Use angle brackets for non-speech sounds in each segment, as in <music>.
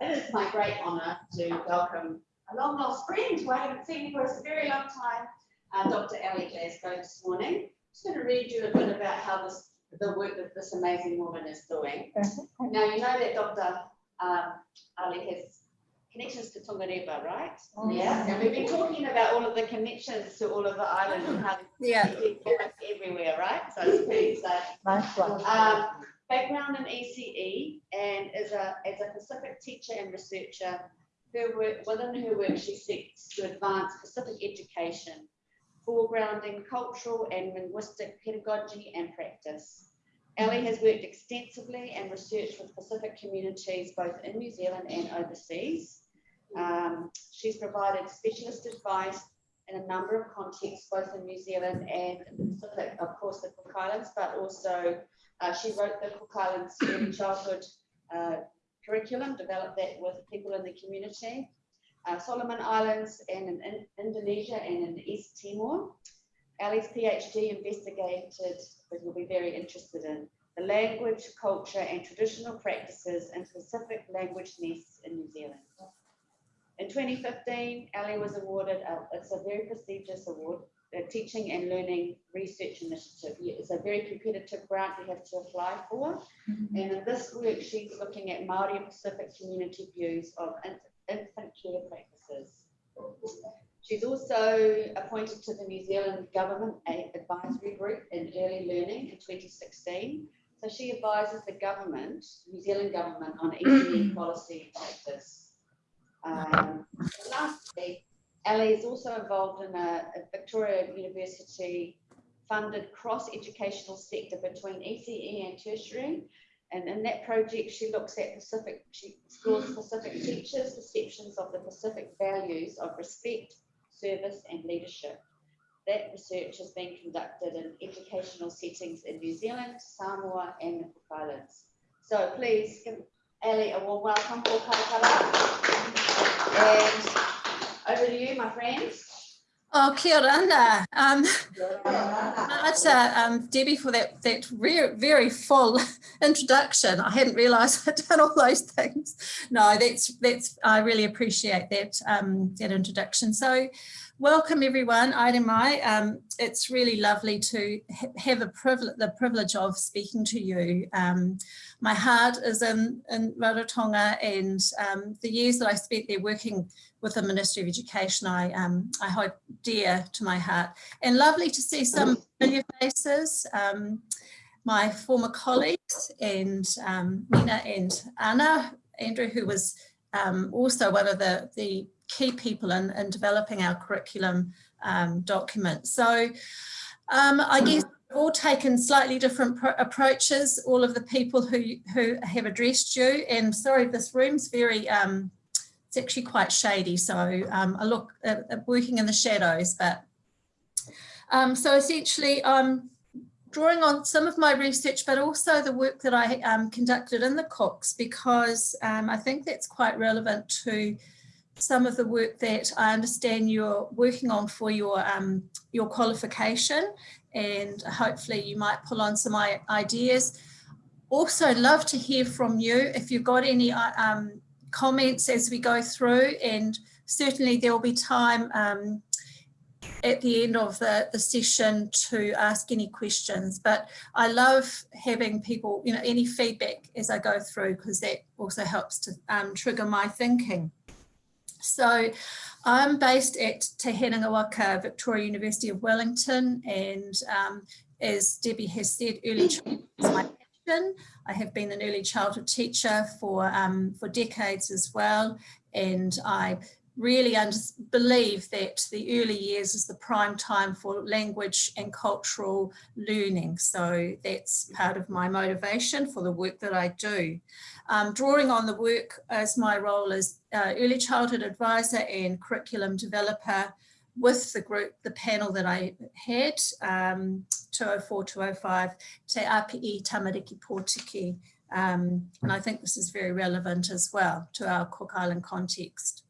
It is <laughs> my great honour to welcome a long lost friend who I haven't seen for a very long time, uh, Dr. Ali Glasgow this morning. I'm just going to read you a bit about how this, the work that this amazing woman is doing. Now, you know that Dr. Um, Ali has connections to Tongareva, right? Oh. Yeah, and we've been talking about all of the connections to all of the islands and how Yeah. everywhere, right? So it's pretty exciting. Nice one. Um, background in ECE and as a, as a Pacific teacher and researcher, her work, within her work, she seeks to advance Pacific education, foregrounding cultural and linguistic pedagogy and practice. Ali has worked extensively and researched with Pacific communities both in New Zealand and overseas. Um, she's provided specialist advice in a number of contexts, both in New Zealand and in the Pacific, of course, the Cook Islands, but also uh, she wrote the Cook Islands Childhood uh, curriculum, developed that with people in the community. Uh, Solomon Islands and in, in Indonesia and in East Timor. Ali's PhD investigated, which you'll be very interested in, the language, culture and traditional practices in Pacific language nests in New Zealand. In 2015, Ali was awarded, a, it's a very prestigious award, the Teaching and Learning Research Initiative. It's a very competitive grant you have to apply for. And in this work, she's looking at Māori and Pacific community views of infant care practices. She's also appointed to the New Zealand Government Advisory Group in Early Learning in 2016. So she advises the government, New Zealand government, on ECE <clears throat> policy and practice. Um, lastly, Ali is also involved in a, a Victoria University funded cross-educational sector between ECE and tertiary. And in that project, she looks at Pacific, explores Pacific teachers' perceptions of the Pacific values of respect, service, and leadership. That research has been conducted in educational settings in New Zealand, Samoa, and the Cook Islands. So please give Ali a warm welcome for Karakara. And over to you, my friends. Oh, kia ora. Um, <laughs> that's um, Debbie for that that very very full <laughs> introduction. I hadn't realised <laughs> I'd done all those things. No, that's that's I really appreciate that um, that introduction. So, welcome everyone. Aere mai. Um, it's really lovely to ha have the privilege of speaking to you. Um, my heart is in in Rarotonga, and um, the years that I spent there working with the Ministry of Education, I, um, I hold dear to my heart. And lovely to see some familiar faces, um, my former colleagues and um, Nina and Anna, Andrew, who was um, also one of the, the key people in, in developing our curriculum um, document. So um, I guess we've all taken slightly different approaches, all of the people who, who have addressed you. And sorry, this room's very, um, it's actually quite shady. So um, I look at, at working in the shadows, but um, so essentially I'm drawing on some of my research, but also the work that I um, conducted in the Cooks, because um, I think that's quite relevant to some of the work that I understand you're working on for your um, your qualification, and hopefully you might pull on some ideas. Also, love to hear from you if you've got any um, comments as we go through and certainly there will be time um, at the end of the, the session to ask any questions but I love having people you know any feedback as I go through because that also helps to um, trigger my thinking. So I'm based at Te Herenga Waka, Victoria University of Wellington and um, as Debbie has said early childhood is my passion. I have been an early childhood teacher for, um, for decades as well. And I really believe that the early years is the prime time for language and cultural learning. So that's part of my motivation for the work that I do. Um, drawing on the work as my role as uh, early childhood advisor and curriculum developer with the group, the panel that I had, um, 204, 205, Te Api Tamariki Pōtiki. Um, and I think this is very relevant as well to our Cook Island context.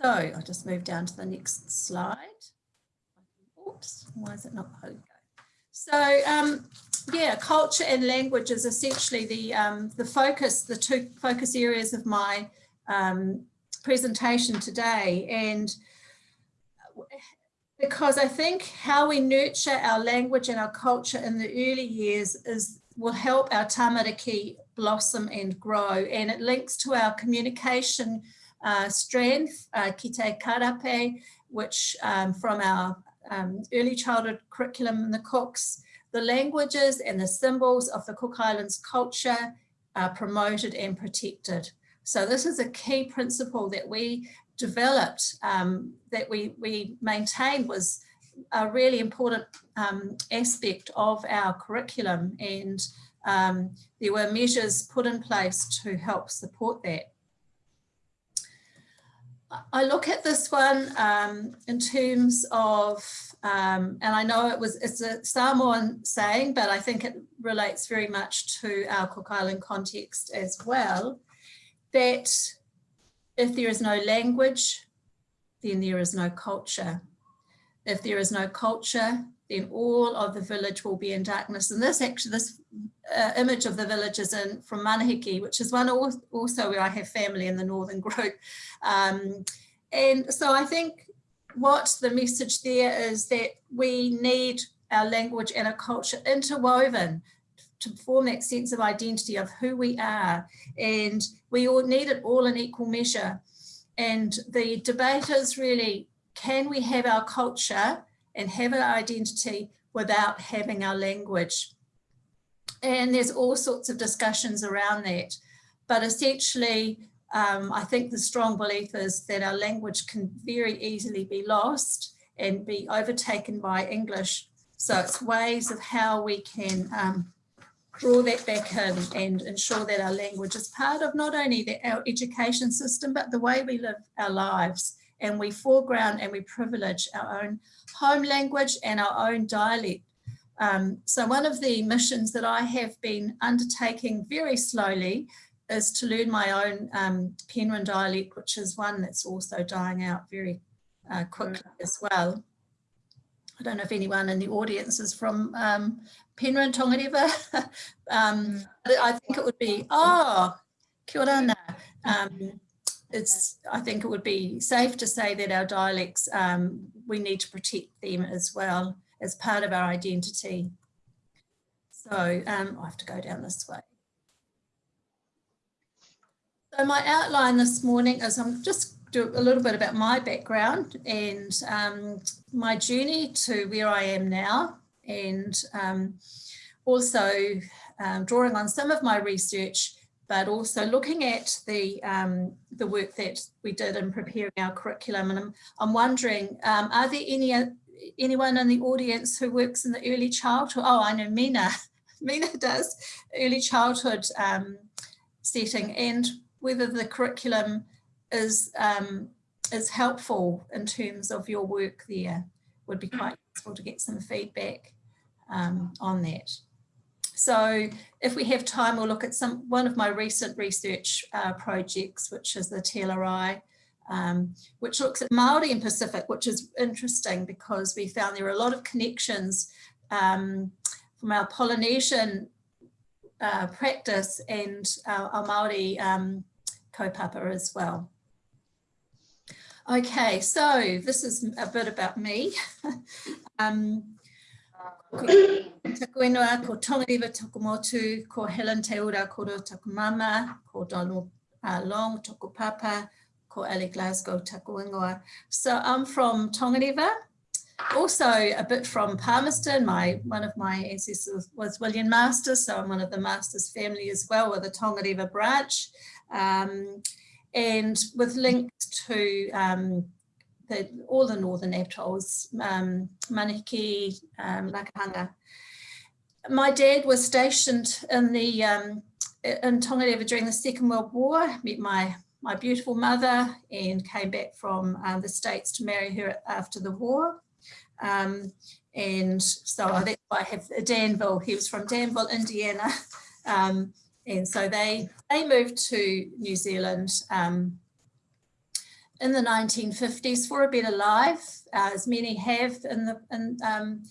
So I'll just move down to the next slide. Oops, why is it not? So um, yeah, culture and language is essentially the um, the focus, the two focus areas of my um, presentation today. And because I think how we nurture our language and our culture in the early years is will help our tamariki blossom and grow. And it links to our communication uh, strength, uh, kite karape, which um, from our um, early childhood curriculum in the Cooks, the languages and the symbols of the Cook Islands culture are promoted and protected. So this is a key principle that we developed, um, that we, we maintained was a really important um, aspect of our curriculum and um, there were measures put in place to help support that. I look at this one um, in terms of, um, and I know it was it's a Samoan saying, but I think it relates very much to our Cook Island context as well, that if there is no language, then there is no culture. If there is no culture, then all of the village will be in darkness. And this actually, this uh, image of the village is in from Manihiki, which is one also where I have family in the northern group. <laughs> Um, and so I think what the message there is that we need our language and our culture interwoven to form that sense of identity of who we are. And we all need it all in equal measure. And the debate is really, can we have our culture and have our identity without having our language? And there's all sorts of discussions around that. But essentially, um, I think the strong belief is that our language can very easily be lost and be overtaken by English. So it's ways of how we can um, draw that back in and ensure that our language is part of not only the, our education system, but the way we live our lives. And we foreground and we privilege our own home language and our own dialect. Um, so one of the missions that I have been undertaking very slowly is to learn my own um, Penrhyn dialect, which is one that's also dying out very uh, quickly as well. I don't know if anyone in the audience is from um, Penrhyn Tongareva. <laughs> um, mm. I think it would be, oh, kia ora um, it's, I think it would be safe to say that our dialects, um, we need to protect them as well as part of our identity. So um, I have to go down this way. So my outline this morning is I'm just do a little bit about my background and um, my journey to where I am now and um, also um, drawing on some of my research but also looking at the um, the work that we did in preparing our curriculum and I'm, I'm wondering um, are there any anyone in the audience who works in the early childhood? Oh I know Mina. <laughs> Mina does. Early childhood um, setting and whether the curriculum is um, is helpful in terms of your work there would be quite useful to get some feedback um, on that. So if we have time, we'll look at some one of my recent research uh, projects, which is the TLRI, um, which looks at Māori and Pacific, which is interesting because we found there are a lot of connections um, from our Polynesian uh, practice and our, our Māori um, kaupapa as well. Okay, so this is a bit about me. <laughs> um, taku ingoa, ko Tongareva Tokumotu, ko Helen Te Ura Koro Takumama, ko Donald uh, Long Papa, ko Ali Glasgow Taku Ingoa. So I'm from Tongareva, also a bit from Palmerston. My One of my ancestors was William Masters, so I'm one of the Masters family as well with a Tongareva branch um, and with links to um, the, all the northern atolls, um, Manihiki, um, Rakahanga. My dad was stationed in the um, in Tongareva during the Second World War, met my my beautiful mother and came back from um, the States to marry her after the war. Um, and so that's why I have Danville, he was from Danville, Indiana. <laughs> Um, and so they, they moved to New Zealand um, in the 1950s for a better life, uh, as many have in the in, um,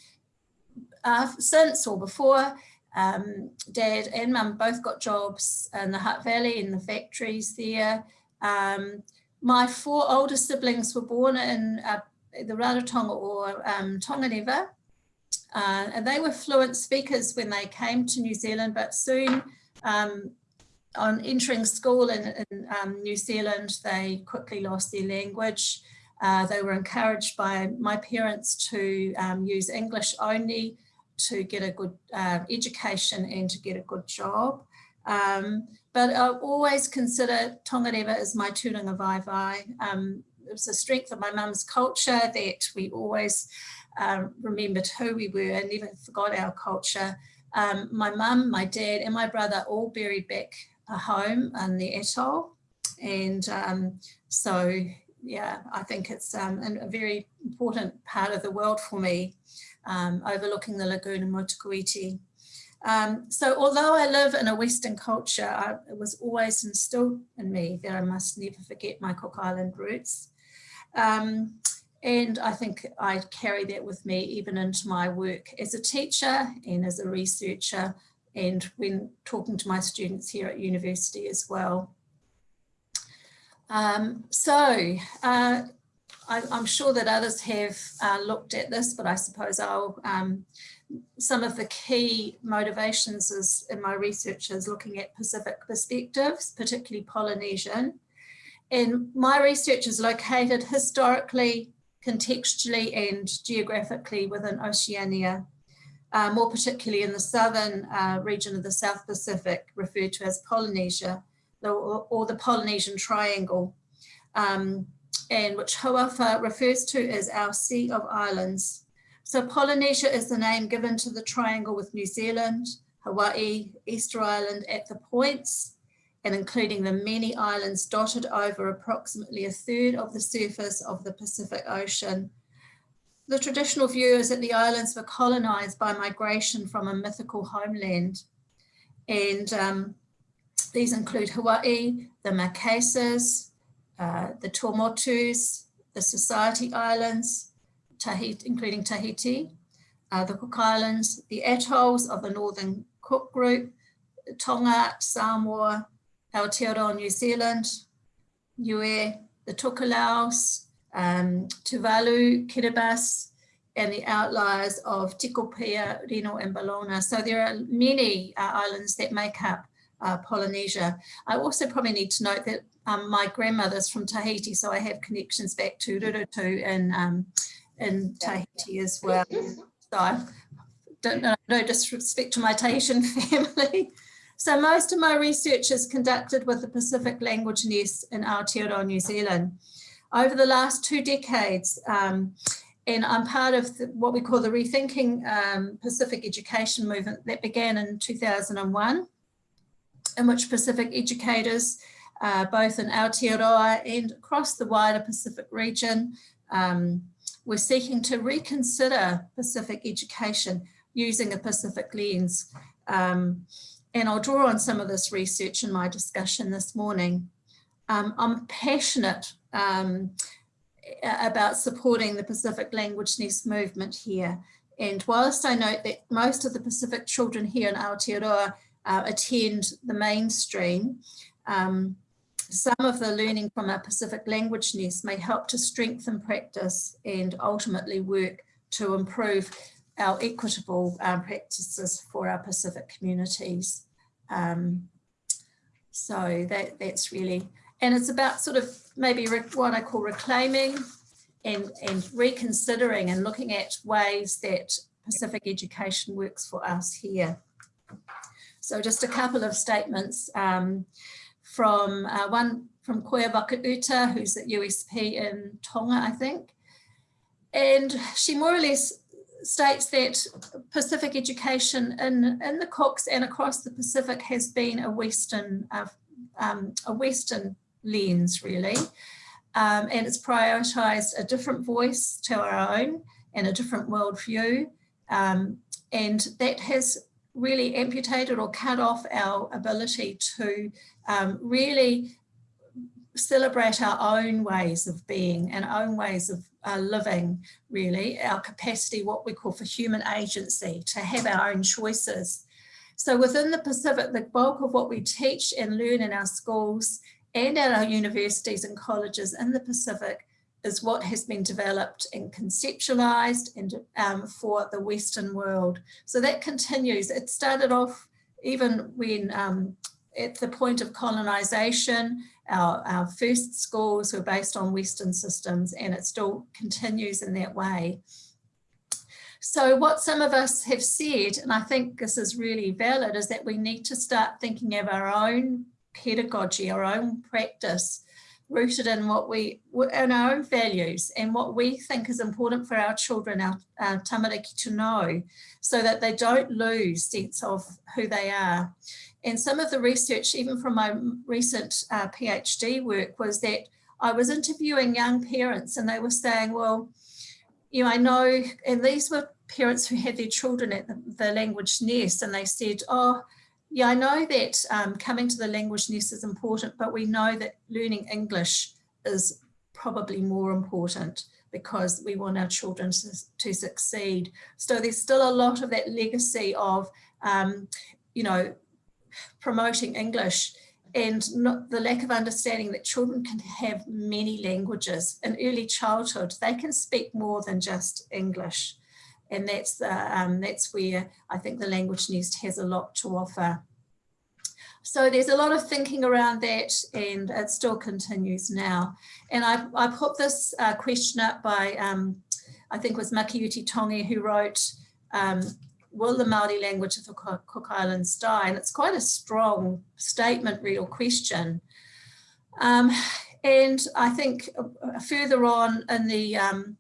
uh, since or before. Um, Dad and Mum both got jobs in the Hutt Valley in the factories there. Um, my four older siblings were born in uh, the Rarotonga or um, Tongareva, uh, and they were fluent speakers when they came to New Zealand, but soon um, on entering school in, in um, New Zealand, they quickly lost their language. Uh, they were encouraged by my parents to um, use English only to get a good uh, education and to get a good job. Um, but I always consider Tongareva as my tūranga vai vai. Um, it was a strength of my mum's culture that we always um, remembered who we were and never forgot our culture. Um, my mum, my dad and my brother all buried back home in the atoll. And um, so, yeah, I think it's um, a very important part of the world for me, um, overlooking the lagoon in Motukuiti. Um, so although I live in a Western culture, I, it was always instilled in me that I must never forget my Cook Island roots. Um, and I think I carry that with me even into my work as a teacher and as a researcher and when talking to my students here at university as well. Um, so uh, I, am sure that others have uh, looked at this, but I suppose I'll, um, some of the key motivations is in my research is looking at Pacific perspectives, particularly Polynesian. And my research is located historically, contextually and geographically within Oceania uh, more particularly in the southern uh, region of the South Pacific, referred to as Polynesia, or, or the Polynesian Triangle, um, and which Hau'ofa refers to as our Sea of Islands. So Polynesia is the name given to the triangle with New Zealand, Hawaii, Easter Island at the points, and including the many islands dotted over approximately a third of the surface of the Pacific Ocean, the traditional view is that the islands were colonized by migration from a mythical homeland. And um, these include Hawaii, the Marquesas, uh, the Tuamotus, the Society Islands, Tahiti, including Tahiti, uh, the Cook Islands, the atolls of the Northern Cook Group, Tonga, Samoa, Aotearoa, New Zealand, Niue, the Tokelau's, um, Tuvalu, Kiribati, and the outliers of Tikopia, Rennell, and Bellona. So there are many uh, islands that make up uh, Polynesia. I also probably need to note that um, my grandmother's from Tahiti, so I have connections back to Rurutu in, um, in Tahiti as well. <laughs> So I don't know, no disrespect to my Tahitian <laughs> family. So most of my research is conducted with the Pacific Language Nest in Aotearoa, New Zealand over the last two decades. Um, and I'm part of the, what we call the Rethinking um, Pacific Education Movement that began in 2001, in which Pacific educators, uh, both in Aotearoa and across the wider Pacific region, um, were seeking to reconsider Pacific education using a Pacific lens. Um, and I'll draw on some of this research in my discussion this morning. Um, I'm passionate um, about supporting the Pacific Language Nest movement here. And whilst I note that most of the Pacific children here in Aotearoa uh, attend the mainstream, um, some of the learning from our Pacific Language Nest may help to strengthen practice and ultimately work to improve our equitable um, practices for our Pacific communities. Um, so that, that's really and it's about sort of maybe what I call reclaiming and, and reconsidering and looking at ways that Pacific education works for us here. So just a couple of statements um, from uh, one from Koia Wakauta, who's at USP in Tonga, I think. And she more or less states that Pacific education in, in the Cooks and across the Pacific has been a Western, uh, um, a Western lens really. Um, and it's prioritised a different voice to our own and a different worldview. Um, and that has really amputated or cut off our ability to um, really celebrate our own ways of being and own ways of uh, living, really, our capacity, what we call for human agency, to have our own choices. So within the Pacific, the bulk of what we teach and learn in our schools and at our universities and colleges in the Pacific is what has been developed and conceptualized and um, for the Western world. So that continues. It started off even when um, at the point of colonization, our, our first schools were based on Western systems and it still continues in that way. So what some of us have said, and I think this is really valid, is that we need to start thinking of our own pedagogy, our own practice, rooted in what we, in our own values and what we think is important for our children, our, our tamariki to know, so that they don't lose sense of who they are. And some of the research, even from my recent uh, PhD work, was that I was interviewing young parents and they were saying, well, you know, I know, and these were parents who had their children at the, the language nest and they said, oh, yeah, I know that um, coming to the language nest is important, but we know that learning English is probably more important because we want our children to, to succeed. So there's still a lot of that legacy of, um, you know, promoting English and not the lack of understanding that children can have many languages in early childhood. They can speak more than just English and that's the, um, that's where I think the Language Nest has a lot to offer. So there's a lot of thinking around that and it still continues now. And I, I put this uh, question up by, um, I think it was Makiuti Tongi who wrote, um, will the Māori language of the Cook Islands die? And it's quite a strong statement, real question. Um, and I think uh, further on in the um,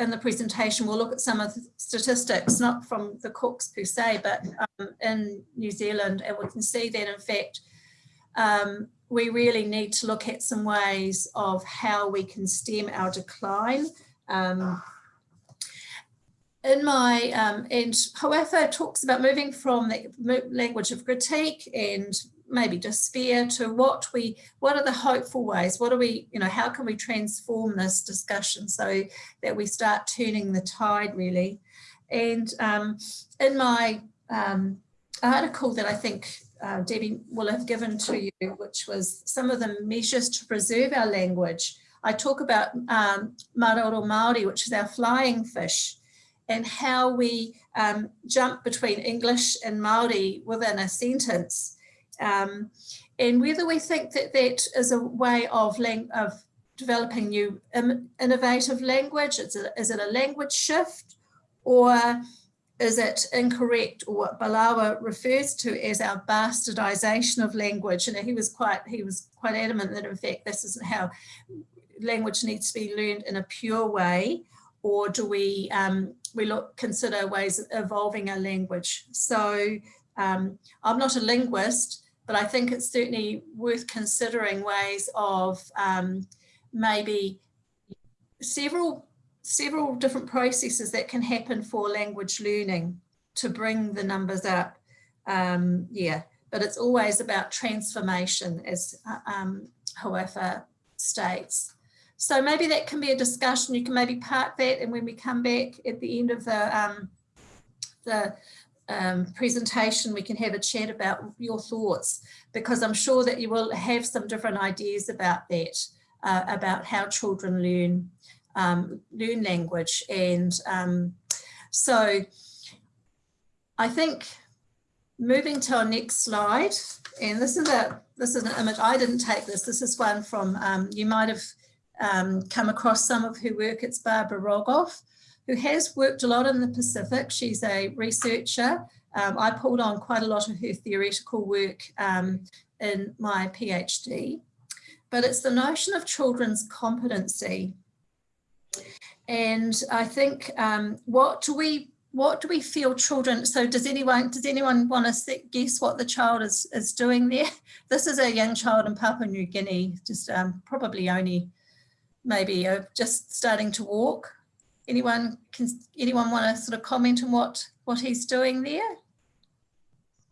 in the presentation, we'll look at some of the statistics, not from the cooks per se, but um, in New Zealand, and we can see that in fact, um, we really need to look at some ways of how we can stem our decline. Um, in my, um, and Hau'ofa talks about moving from the language of critique and maybe despair to what we what are the hopeful ways? What are we you know how can we transform this discussion so that we start turning the tide really? And um, in my um, article that I think uh, Debbie will have given to you which was some of the measures to preserve our language I talk about um, Maroro Māori which is our flying fish and how we um, jump between English and Māori within a sentence um, and whether we think that that is a way of, of developing new innovative language, is it, is it a language shift? Or is it incorrect? Or what Balawa refers to as our bastardization of language. And he was quite he was quite adamant that in fact this isn't how language needs to be learned in a pure way. Or do we um, we look consider ways of evolving our language? So um, I'm not a linguist but I think it's certainly worth considering ways of um, maybe several several different processes that can happen for language learning to bring the numbers up. Um, yeah, but it's always about transformation as uh, um, Hau'ofa states. So maybe that can be a discussion. You can maybe park that and when we come back at the end of the, um, the um, presentation, we can have a chat about your thoughts, because I'm sure that you will have some different ideas about that, uh, about how children learn, um, learn language. And um, so I think moving to our next slide, and this is a this is an image, I didn't take this, this is one from, um, you might have um, come across some of her work, it's Barbara Rogoff who has worked a lot in the Pacific. She's a researcher. Um, I pulled on quite a lot of her theoretical work um, in my PhD, but it's the notion of children's competency. And I think um, what do we what do we feel children so does anyone does anyone want to guess what the child is is doing there <laughs> this is a young child in papua new guinea just um, probably only maybe uh, just starting to walk Anyone can anyone want to sort of comment on what what he's doing there?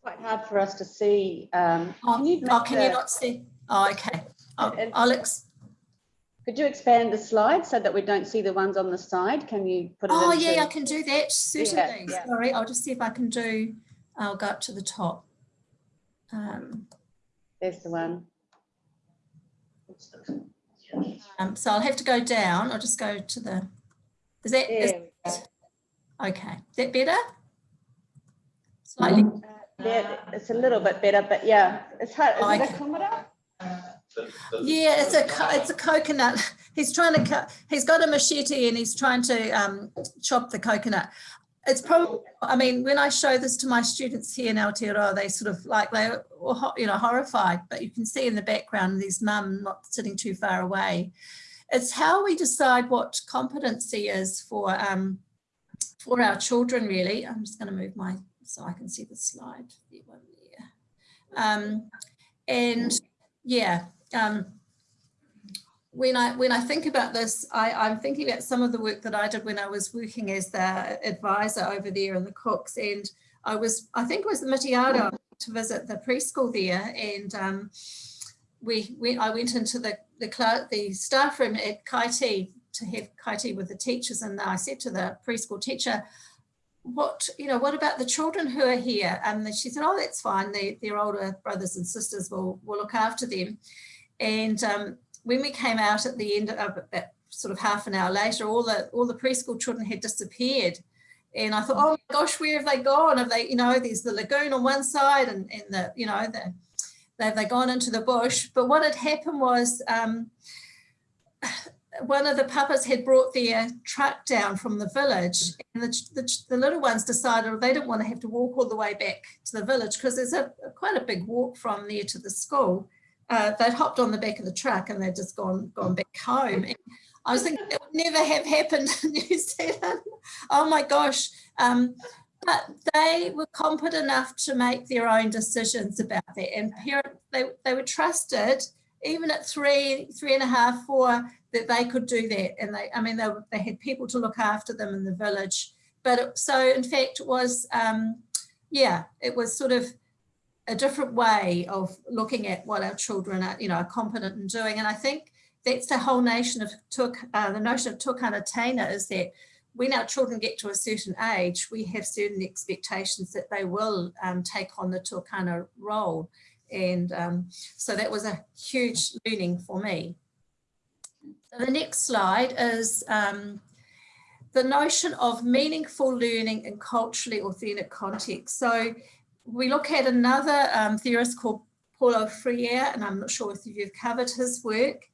Quite hard for us to see. Um, oh, can you, oh, can you not see? Oh, okay. Oh, Alex. Could you expand the slide so that we don't see the ones on the side? Can you put it Oh, yeah, I can do that, certainly. Yeah, yeah. Sorry, I'll just see if I can do, I'll go up to the top. Um, There's the one. um, so I'll have to go down. I'll just go to the, is that, is, There we go. okay, is that better? Slightly, There, it's a little bit better, but yeah, it's hard. Is it a kilometre? yeah, it's a, it's a coconut. <laughs> He's trying to cut, he's got a machete and he's trying to um, chop the coconut. It's probably, I mean, when I show this to my students here in Aotearoa, they sort of like, they're, all you know, horrified, but you can see in the background, this mum not sitting too far away. It's how we decide what competency is for, um, for our children, really. I'm just going to move my, so I can see the slide. There. Um, and yeah, um, when I when I think about this, I, I'm thinking about some of the work that I did when I was working as the advisor over there in the Cooks, and I was I think it was the Mitiaro to visit the preschool there, and um, we went I went into the the the staff room at Kaiti to have Kaiti with the teachers, and I said to the preschool teacher, what you know what about the children who are here? And she said oh that's fine. They, their older brothers and sisters. Will will look after them. And um, when we came out at the end of sort of half an hour later all the all the preschool children had disappeared. And I thought oh my gosh where have they gone? Have they you know there's the lagoon on one side and, and the you know the have they gone into the bush but what had happened was um, one of the papas had brought their truck down from the village and the, the, the little ones decided they didn't want to have to walk all the way back to the village because there's a quite a big walk from there to the school. Uh, they'd hopped on the back of the truck and they'd just gone gone back home. And I was thinking that would never have happened <laughs> in New Zealand. Oh my gosh. Um, but they were competent enough to make their own decisions about that and they, they were trusted even at three, three and a half, four, that they could do that. And they, I mean, they, they had people to look after them in the village. But it- so in fact it was, um, yeah, it was sort of a different way of looking at what our children are, you know, are competent in doing. And I think that's the whole nation of took, uh, the notion of tukana taina is that when our children get to a certain age, we have certain expectations that they will um, take on the tukana role. And um, so that was a huge learning for me. The next slide is um, the notion of meaningful learning in culturally authentic context. So we look at another um, theorist called Paulo Freire, and I'm not sure if you've covered his work,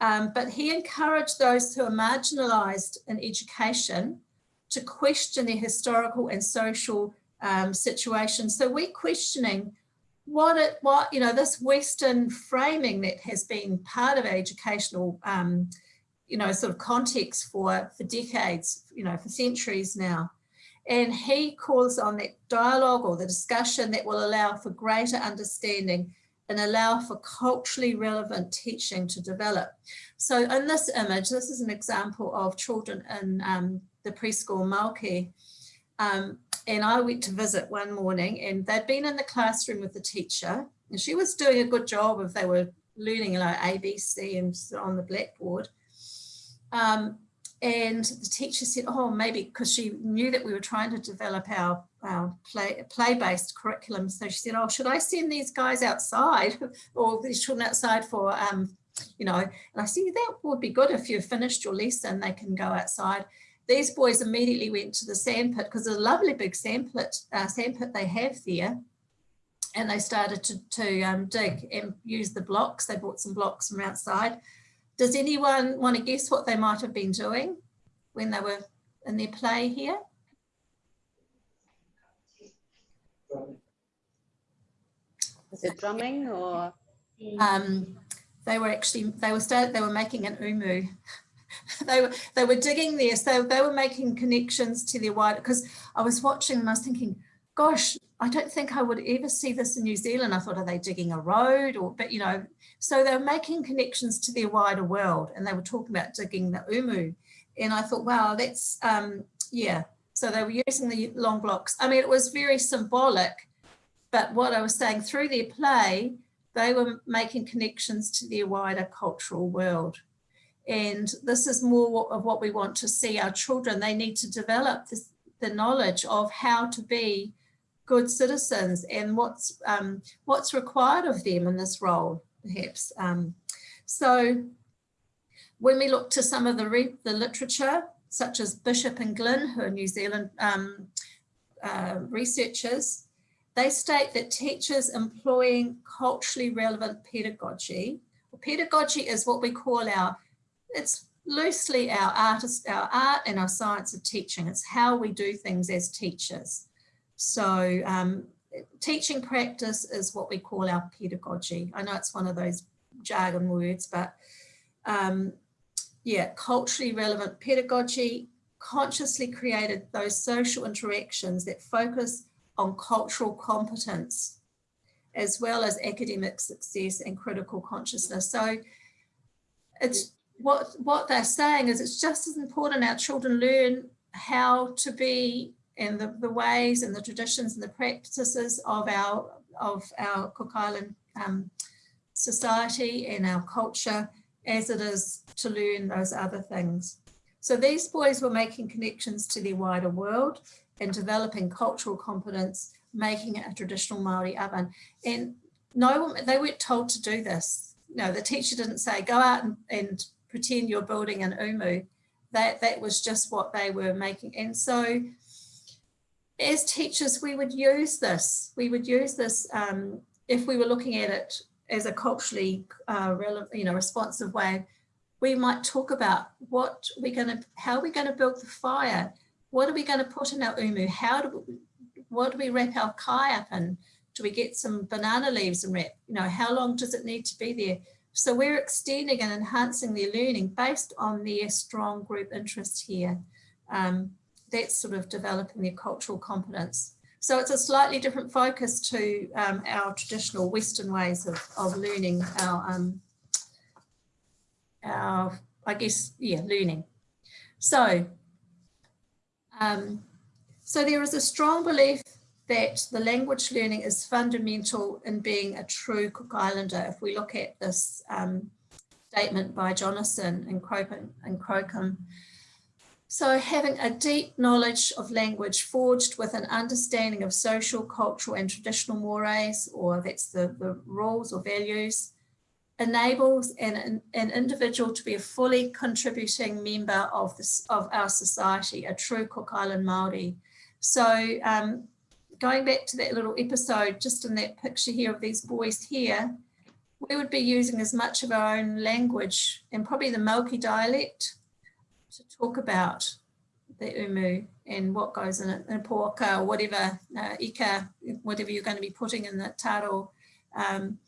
um, but he encouraged those who are marginalised in education to question their historical and social um, situations. So we're questioning what it, what, you know, this Western framing that has been part of our educational, um, you know, sort of context for, for decades, you know, for centuries now. And he calls on that dialogue or the discussion that will allow for greater understanding and allow for culturally relevant teaching to develop. So in this image, this is an example of children in um, the preschool Mauke. Um, and I went to visit one morning and they'd been in the classroom with the teacher and she was doing a good job if they were learning, know, ABC and on the blackboard. Um, and the teacher said, oh, maybe because she knew that we were trying to develop our, our play, play-based curriculum. So she said, oh, should I send these guys outside <laughs> or these children outside for, um, you know, and I said, that would be good if you've finished your lesson, they can go outside. These boys immediately went to the sandpit because there's a lovely big sandpit, uh, sandpit they have there. And they started to, to um, dig and use the blocks. They brought some blocks from outside. Does anyone want to guess what they might have been doing when they were in their play here? Is it drumming or? Um, they were actually, they were started, they were making an umu. <laughs> they were they were digging there, so they were making connections to their wider. Because I was watching and I was thinking, gosh, I don't think I would ever see this in New Zealand. I thought, are they digging a road or, but you know, so they were making connections to their wider world, and they were talking about digging the umu, and I thought, wow, that's um, yeah. So they were using the long blocks. I mean, it was very symbolic, but what I was saying through their play, they were making connections to their wider cultural world. And this is more of what we want to see our children. They need to develop this, the knowledge of how to be good citizens and what's um, what's required of them in this role, perhaps. Um, so when we look to some of the, the literature, such as Bishop and Glynn, who are New Zealand um, uh, researchers, they state that teachers employing culturally relevant pedagogy, well, pedagogy is what we call our, it's loosely our artist, our art and our science of teaching. It's how we do things as teachers. So um, teaching practice is what we call our pedagogy. I know it's one of those jargon words, but um, yeah, culturally relevant pedagogy, consciously created those social interactions that focus on cultural competence, as well as academic success and critical consciousness. So it's what, what they're saying is it's just as important our children learn how to be and the, the ways and the traditions and the practices of our of our Cook Island um, society and our culture as it is to learn those other things. So these boys were making connections to the wider world and developing cultural competence, making it a traditional Māori oven. And no, one, they weren't told to do this. No, the teacher didn't say, go out and, and pretend you're building an umu. That, that was just what they were making. And so as teachers, we would use this. We would use this um, if we were looking at it as a culturally uh, relevant, you know, responsive way. We might talk about what we're going to, how we're going to build the fire. What are we going to put in our umu? How do we, what do we wrap our kai up in? Do we get some banana leaves and wrap? You know, how long does it need to be there? So we're extending and enhancing their learning based on their strong group interest here. Um, that's sort of developing their cultural competence. So it's a slightly different focus to um, our traditional Western ways of, of learning our, um, our, I guess, yeah, learning. So, um, so there is a strong belief that the language learning is fundamental in being a true Cook Islander. If we look at this um, statement by Jonathan and Crocombe, and Crocombe so having a deep knowledge of language forged with an understanding of social, cultural and traditional mores, or that's the, the rules or values, enables an, an individual to be a fully contributing member of, this, of our society, a true Cook Island Māori. So um, going back to that little episode, just in that picture here of these boys here, we would be using as much of our own language and probably the Mauke dialect to talk about the umu and what goes in it, in poaka or whatever, uh, ika, whatever you're going to be putting in that taro um,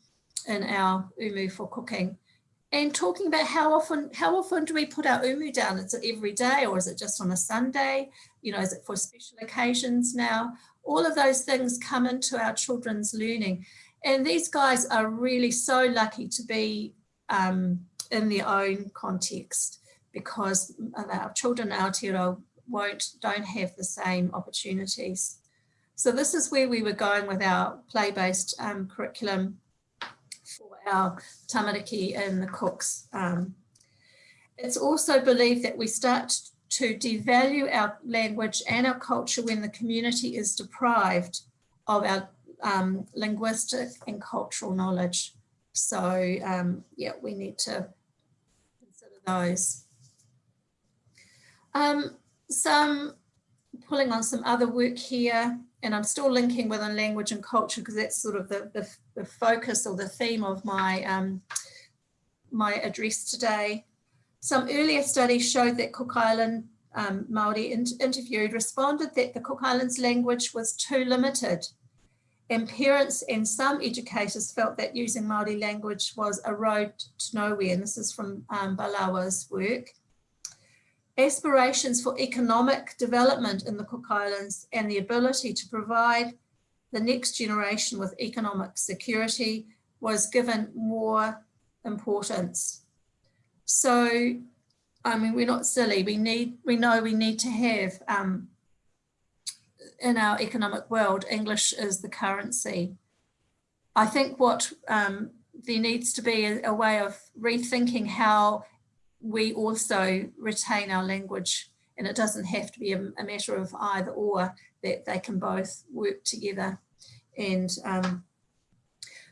in our umu for cooking. And talking about how often, how often do we put our umu down? Is it every day or is it just on a Sunday? You know, is it for special occasions now? All of those things come into our children's learning. And these guys are really so lucky to be um, in their own context because our children Aotearoa won't, don't have the same opportunities. So this is where we were going with our play-based um, curriculum our tamariki and the cooks. Um, it's also believed that we start to devalue our language and our culture when the community is deprived of our um, linguistic and cultural knowledge. So um, yeah, we need to consider those. Um, some pulling on some other work here, and I'm still linking within language and culture because that's sort of the, the, the, focus or the theme of my, um, my address today. Some earlier studies showed that Cook Island um, Māori in interviewed responded that the Cook Islands language was too limited and parents and some educators felt that using Māori language was a road to nowhere. And this is from um, Balawa's work aspirations for economic development in the Cook Islands and the ability to provide the next generation with economic security was given more importance. So, I mean, we're not silly. We need, we know we need to have um, in our economic world, English is the currency. I think what um, there needs to be a, a way of rethinking how we also retain our language And it doesn't have to be a, a matter of either or, that they can both work together. And um,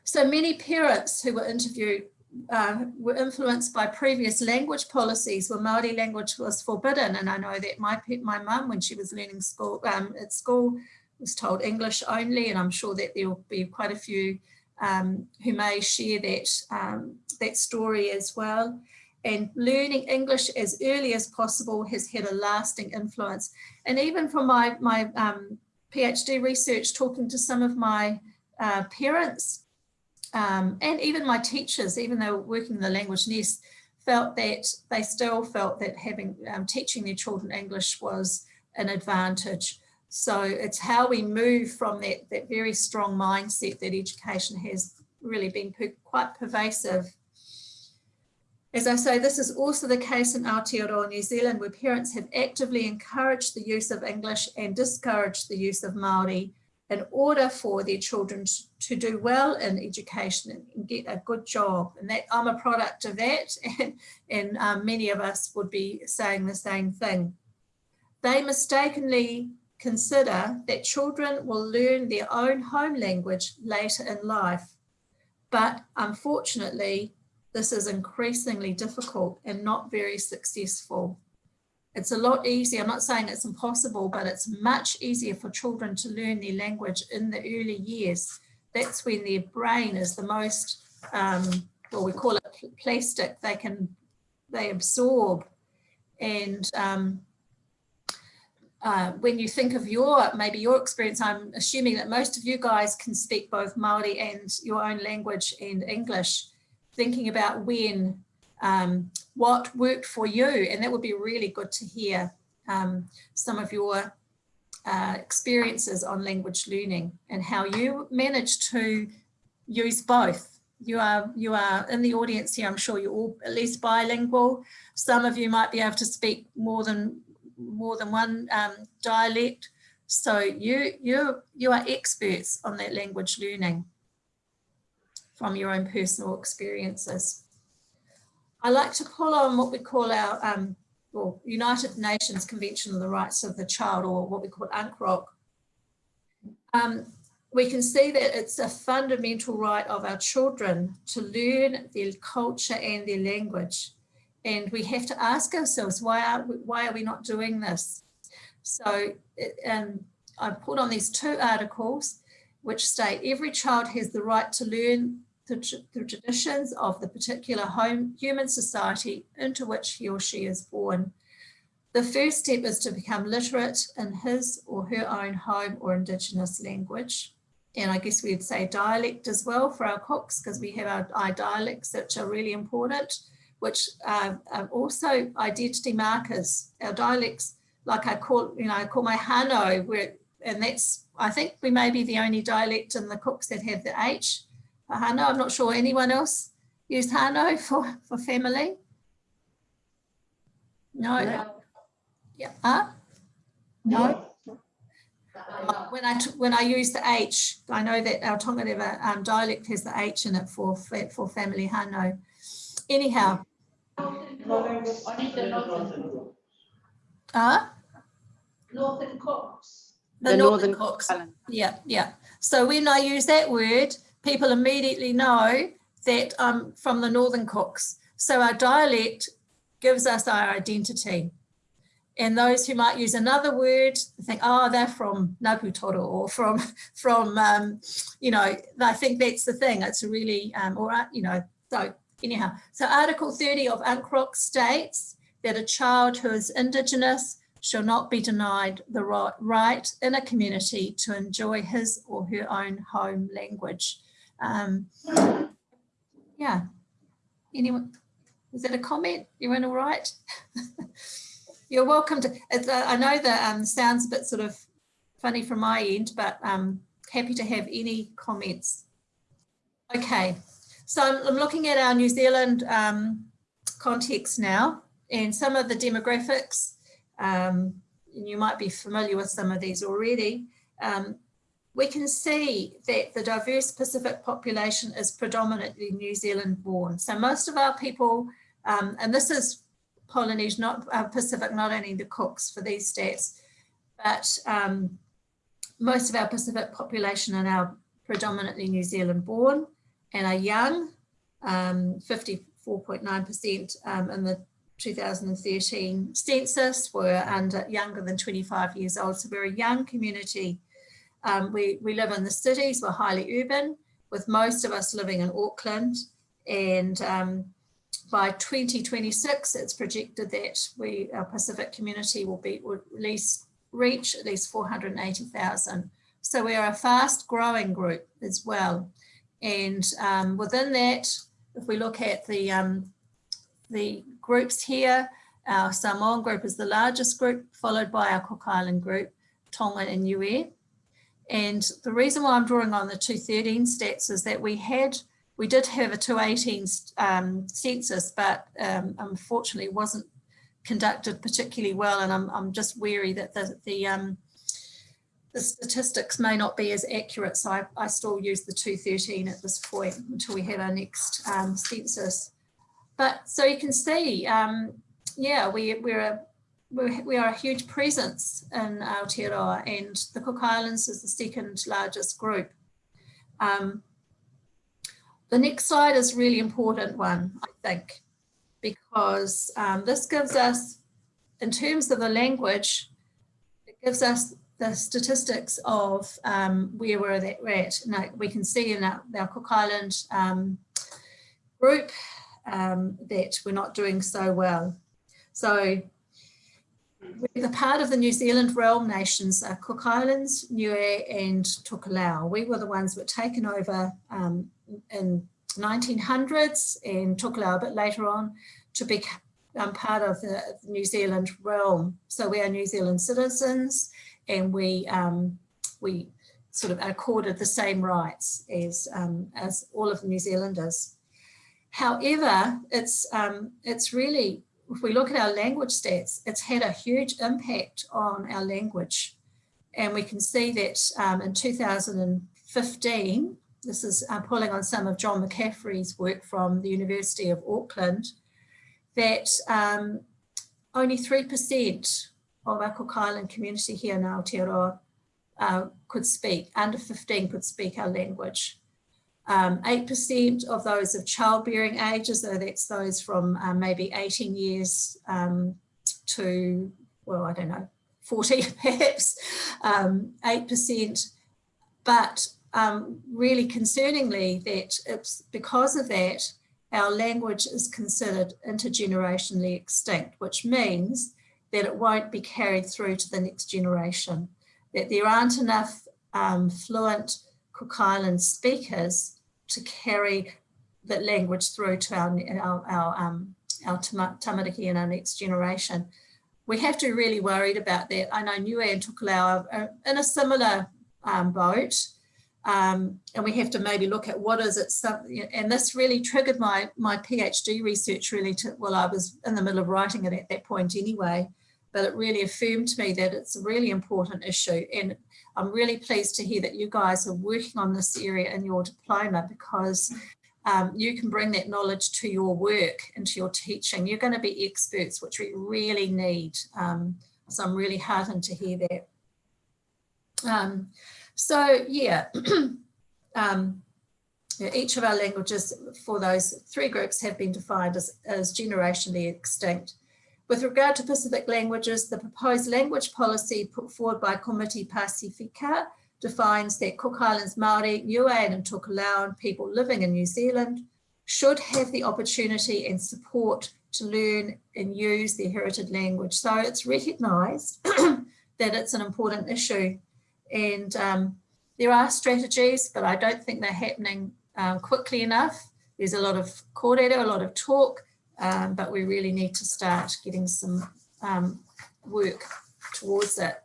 so many parents who were interviewed uh, were influenced by previous language policies where Māori language was forbidden. And I know that my my mum, when she was learning school um, at school, was told English only. And I'm sure that there will be quite a few um, who may share that um, that story as well. And learning English as early as possible has had a lasting influence. And even from my my um, PhD research, talking to some of my uh, parents um, and even my teachers, even though working in the language nest, felt that they still felt that having um, teaching their children English was an advantage. So it's how we move from that, that very strong mindset that education has really been per, quite pervasive. As I say, this is also the case in Aotearoa New Zealand, where parents have actively encouraged the use of English and discouraged the use of Māori in order for their children to do well in education and get a good job. And that I'm a product of that, <laughs> and, and um, many of us would be saying the same thing. They mistakenly consider that children will learn their own home language later in life. But unfortunately, this is increasingly difficult and not very successful. It's a lot easier, I'm not saying it's impossible, but it's much easier for children to learn their language in the early years. That's when their brain is the most, um, well, we call it plastic, they can, they absorb. And um, uh, when you think of your, maybe your experience, I'm assuming that most of you guys can speak both Māori and your own language and English, thinking about when um, what worked for you. And that would be really good to hear um, some of your uh, experiences on language learning and how you managed to use both. You are, you are in the audience here, I'm sure you're all at least bilingual. Some of you might be able to speak more than more than one um, dialect. So you, you, you are experts on that language learning from your own personal experiences. I like to pull on what we call our um, well, United Nations Convention on the Rights of the Child, or what we call UNCROC. Um, we can see that it's a fundamental right of our children to learn their culture and their language. And we have to ask ourselves, why are we, why are we not doing this? So um, I put on these two articles which state every child has the right to learn the, traditions of the particular home human society into which he or she is born. The first step is to become literate in his or her own home or indigenous language. And I guess we'd say dialect as well for our cooks because we have our, our, dialects which are really important, which are, are also identity markers. Our dialects, like I call, you know, I call my Hano, where, and that's, I think we may be the only dialect in the cooks that have the H Hano. I'm not sure anyone else used Hano for, for family. No. no. Yeah. Huh? No. Uh, when I when I use the H, I know that our Tongareva um, dialect has the H in it for for family Hano. Anyhow. Huh? Northern Cooks. The, the Northern, Northern Cooks. Yeah, yeah. So when I use that word, people immediately know that I'm from the Northern Cooks. So our dialect gives us our identity. And those who might use another word think, oh, they're from Ngāputoru or from, <laughs> from um, you know, I think that's the thing. It's really, um, or, you know, so anyhow. So Article 30 of UNCROC states that a child who is Indigenous shall not be denied the right in a community to enjoy his or her own home language. Um, yeah. Anyone? Is that a comment? You in all right? <laughs> You're welcome to. Uh, I know that um, sounds a bit sort of funny from my end, but um, happy to have any comments. Okay, so I'm, I'm looking at our New Zealand um, context now and some of the demographics. Um, you might be familiar with some of these already. Um, we can see that the diverse Pacific population is predominantly New Zealand born. So most of our people, um, and this is Polynesian, not uh, Pacific, not only the Cooks for these stats, but um, most of our Pacific population are now predominantly New Zealand born and are young, um, 54.9% um, in the 2013 census were under younger than 25 years old. So we're a young community. Um, we, we live in the cities, we're highly urban, with most of us living in Auckland. And um, by 2026, it's projected that we, our Pacific community will be, will at least reach at least 480,000. So we are a fast growing group as well. And um, within that, if we look at the, um, the groups here, our Samoan group is the largest group, followed by our Cook Island group, Tonga and Niue. And the reason why I'm drawing on the 213 stats is that we had, we did have a 218 um, census, but um, unfortunately wasn't conducted particularly well. And I'm, I'm just wary that the, the, um, the statistics may not be as accurate. So I, I still use the 213 at this point until we have our next um, census. But so you can see, um, yeah, we, we're a we are a huge presence in Aotearoa and the Cook Islands is the second largest group. Um, the next slide is a really important one, I think, because um, this gives us, in terms of the language, it gives us the statistics of um, where we're at. Now, we can see in our, our Cook Island um, group um, that we're not doing so well. So we're the part of the New Zealand realm nations, uh, Cook Islands, Niue and Tokelau. We were the ones that were taken over um, in 1900s and Tokelau a bit later on to become um, part of the, New Zealand realm. So we are New Zealand citizens and we um, we sort of accorded the same rights as um, as all of the New Zealanders. However, it's um, it's really if we look at our language stats, it's had a huge impact on our language. And we can see that um, in 2015, this is uh, pulling on some of John McCaffery's work from the University of Auckland, that um, only 3% of our Cook Island community here in Aotearoa uh, could speak, under 15 could speak our language. 8% um, of those of childbearing ages, so that's those from um, maybe 18 years um, to, well, I don't know, 40 <laughs> perhaps, 8%. Um, but um, really concerningly that it's because of that, our language is considered intergenerationally extinct, which means that it won't be carried through to the next generation, that there aren't enough um, fluent Cook Island speakers to carry that language through to our, our, our, um, our tamariki and our next generation. We have to be really worried about that. I know Niue and Tokelau are in a similar um, boat. Um, and we have to maybe look at what is it, some, and this really triggered my, my PhD research really to, well, I was in the middle of writing it at that point anyway, but it really affirmed to me that it's a really important issue. And I'm really pleased to hear that you guys are working on this area in your diploma because um, you can bring that knowledge to your work and to your teaching. You're going to be experts, which we really need. Um, so I'm really heartened to hear that. Um, so yeah, <clears throat> um, each of our languages for those three groups have been defined as, as generationally extinct. With regard to Pacific languages, the proposed language policy put forward by Committee Pacifica defines that Cook Islands Māori, Niuean and Tokelauan people living in New Zealand should have the opportunity and support to learn and use their heritage language. So it's recognised <clears throat> that it's an important issue and um, there are strategies, but I don't think they're happening um, quickly enough. There's a lot of kōrero, a lot of talk, um, but we really need to start getting some um, work towards it.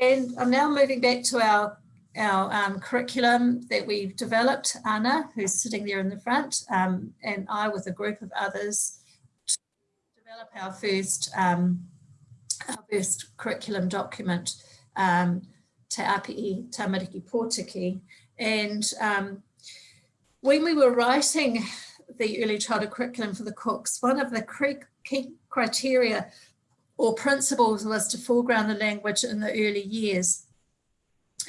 And I'm now moving back to our, our um, curriculum that we've developed, Anna, who's sitting there in the front, um, and I with a group of others to develop our first, um, our first curriculum document, um, Te Api Tamariki Pōtiki. And when we were writing the early childhood curriculum for the cooks, one of the key criteria or principles was to foreground the language in the early years.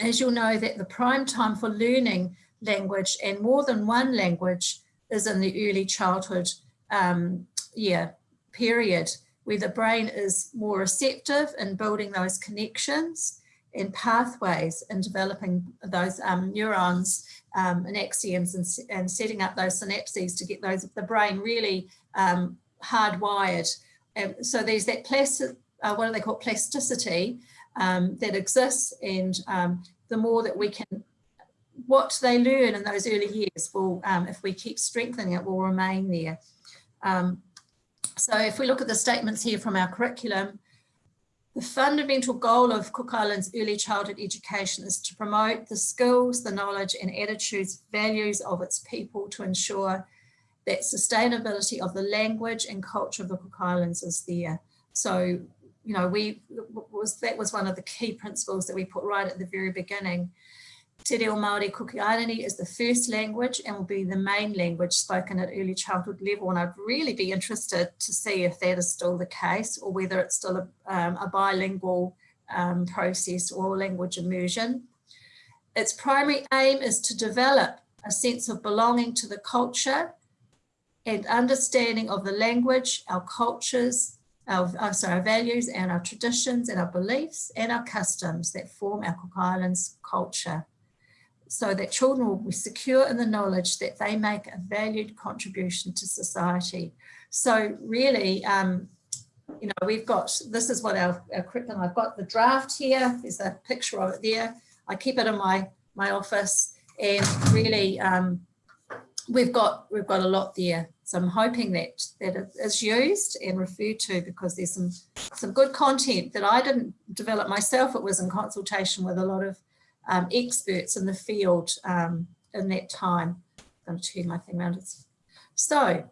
As you'll know that the prime time for learning language and more than one language is in the early childhood um, yeah, period where the brain is more receptive in building those connections and pathways and developing those um, neurons um, and axioms and, and, setting up those synapses to get those the brain really um, hardwired. And so there's that plastic, uh, what do they call plasticity um, that exists, and um, the more that we can, what they learn in those early years will, um, if we keep strengthening it, will remain there. so if we look at the statements here from our curriculum, the fundamental goal of Cook Islands early childhood education is to promote the skills, the knowledge and attitudes, values of its people to ensure that sustainability of the language and culture of the Cook Islands is there. So, you know, we was that was one of the key principles that we put right at the very beginning. Te Reo Māori Kūki 'Āirani is the first language and will be the main language spoken at early childhood level. And I'd really be interested to see if that is still the case or whether it's still a, um, a bilingual um, process or language immersion. Its primary aim is to develop a sense of belonging to the culture and understanding of the language, our cultures, our, sorry, our values and our traditions and our beliefs and our customs that form our Cook Islands culture so that children will be secure in the knowledge that they make a valued contribution to society. So really, um, you know, we've got, this is what our, our curriculum, I've got the draft here, there's a picture of it there. I keep it in my, my office and really um, we've got, we've got a lot there. So I'm hoping that, that it is used and referred to because there's some, some good content that I didn't develop myself. It was in consultation with a lot of um, experts in the field um, in that time. I'm going to turn my thing around. So,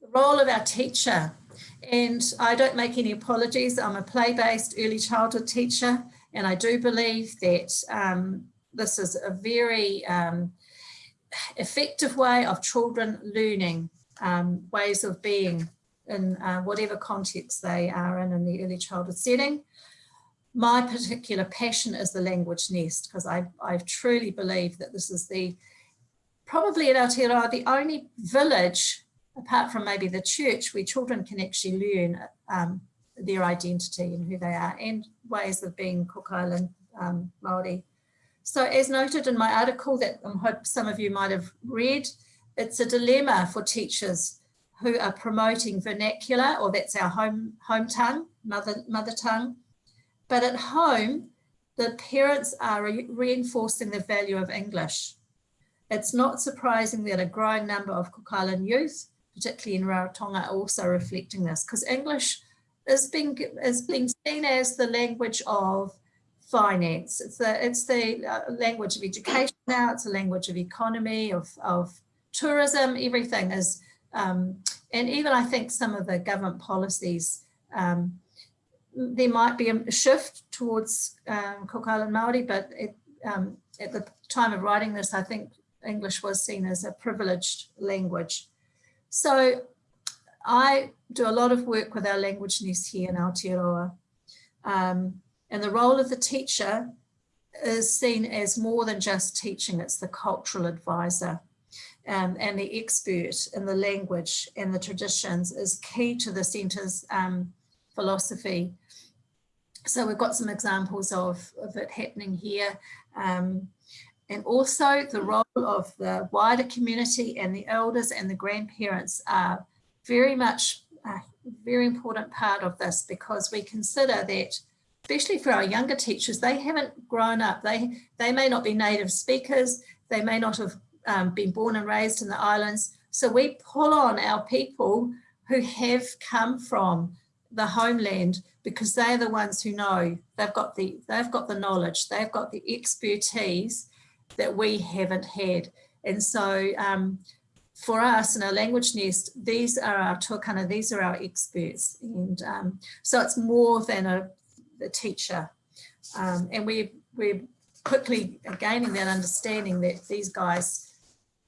the role of our teacher. And I don't make any apologies. I'm a play-based early childhood teacher, and I do believe that um, this is a very um, effective way of children learning um, ways of being in uh, whatever context they are in in the early childhood setting my particular passion is the language nest because I, I truly believe that this is the, probably in Aotearoa, the only village, apart from maybe the church, where children can actually learn um, their identity and who they are and ways of being Cook Island um, Māori. So as noted in my article that I hope some of you might have read, it's a dilemma for teachers who are promoting vernacular, or that's our home, home tongue, mother, mother tongue, but at home, the parents are re reinforcing the value of English. It's not surprising that a growing number of Cook Island youth, particularly in Rarotonga, are also reflecting this because English is being, is being seen as the language of finance. It's the, it's the uh, language of education now, it's a language of economy, of, of tourism, everything is, um, and even I think some of the government policies um, there might be a shift towards um, Cook Island Māori, but it, um, at the time of writing this, I think English was seen as a privileged language. So I do a lot of work with our language nest here in Aotearoa. Um, and the role of the teacher is seen as more than just teaching, it's the cultural advisor. Um, and the expert in the language and the traditions is key to the centre's um, philosophy so we've got some examples of, of it happening here. Um, and also the role of the wider community and the elders and the grandparents are very much a very important part of this because we consider that especially for our younger teachers, they haven't grown up. They, they may not be native speakers. They may not have um, been born and raised in the islands. So we pull on our people who have come from the homeland because they're the ones who know they've got the they've got the knowledge they've got the expertise that we haven't had. And so um, for us in our language nest these are our tuakana these are our experts. And um, so it's more than a, a teacher. Um, and we we're quickly gaining that understanding that these guys